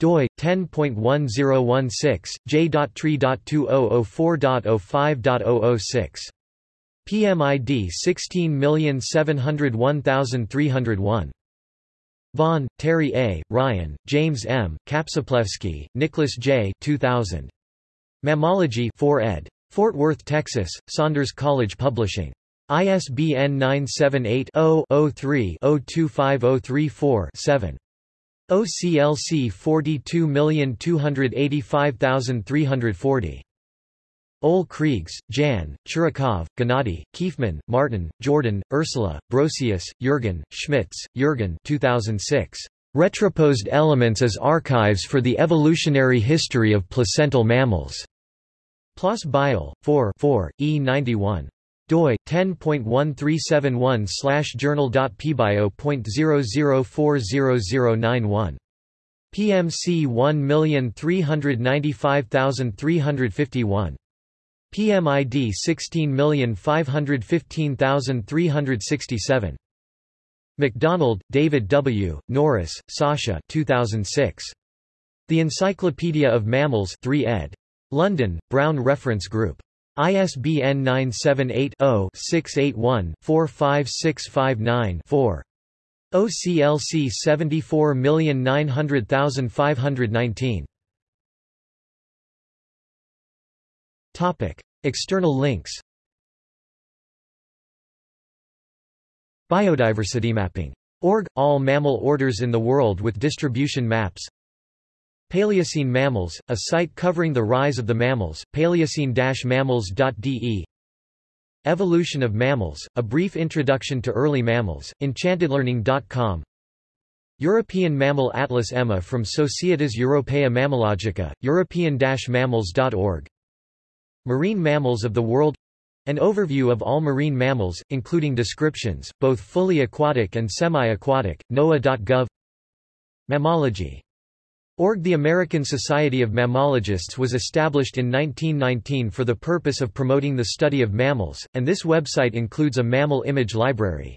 doi 10.1016 j.tree.2004.05.006 PMID 16701301 Vaughan, Terry A., Ryan, James M., Czaplewski, Nicholas J. 2000. Mammalogy 4 ed. Fort Worth, Texas, Saunders College Publishing. ISBN 978-0-03-025034-7. OCLC 42285340. Ole Kriegs, Jan, Churakov, Gennady, Kiefmann, Martin, Jordan, Ursula, Brosius, Jürgen, Schmitz, Jürgen 2006. Retroposed Elements as Archives for the Evolutionary History of Placental Mammals. PLOS Bio, 4 4, E91 doi 10.1371 journal.pbio.00400091 PMC 1395351 PMID 16515367 McDonald, David W., Norris, Sasha 2006. The Encyclopedia of Mammals 3 ed. London, Brown Reference Group. ISBN 978-0-681-45659-4. OCLC 74900519. Topic: External links. Biodiversity mapping. Org – All mammal orders in the world with distribution maps Paleocene Mammals, a site covering the rise of the mammals, paleocene-mammals.de Evolution of Mammals, a brief introduction to early mammals, enchantedlearning.com European Mammal Atlas EMMA from Societas Europaea Mammalogica, european-mammals.org Marine mammals of the world. An overview of all marine mammals, including descriptions, both fully aquatic and semi-aquatic, NOAA.gov Mammalogy Org The American Society of Mammalogists was established in 1919 for the purpose of promoting the study of mammals, and this website includes a mammal image library.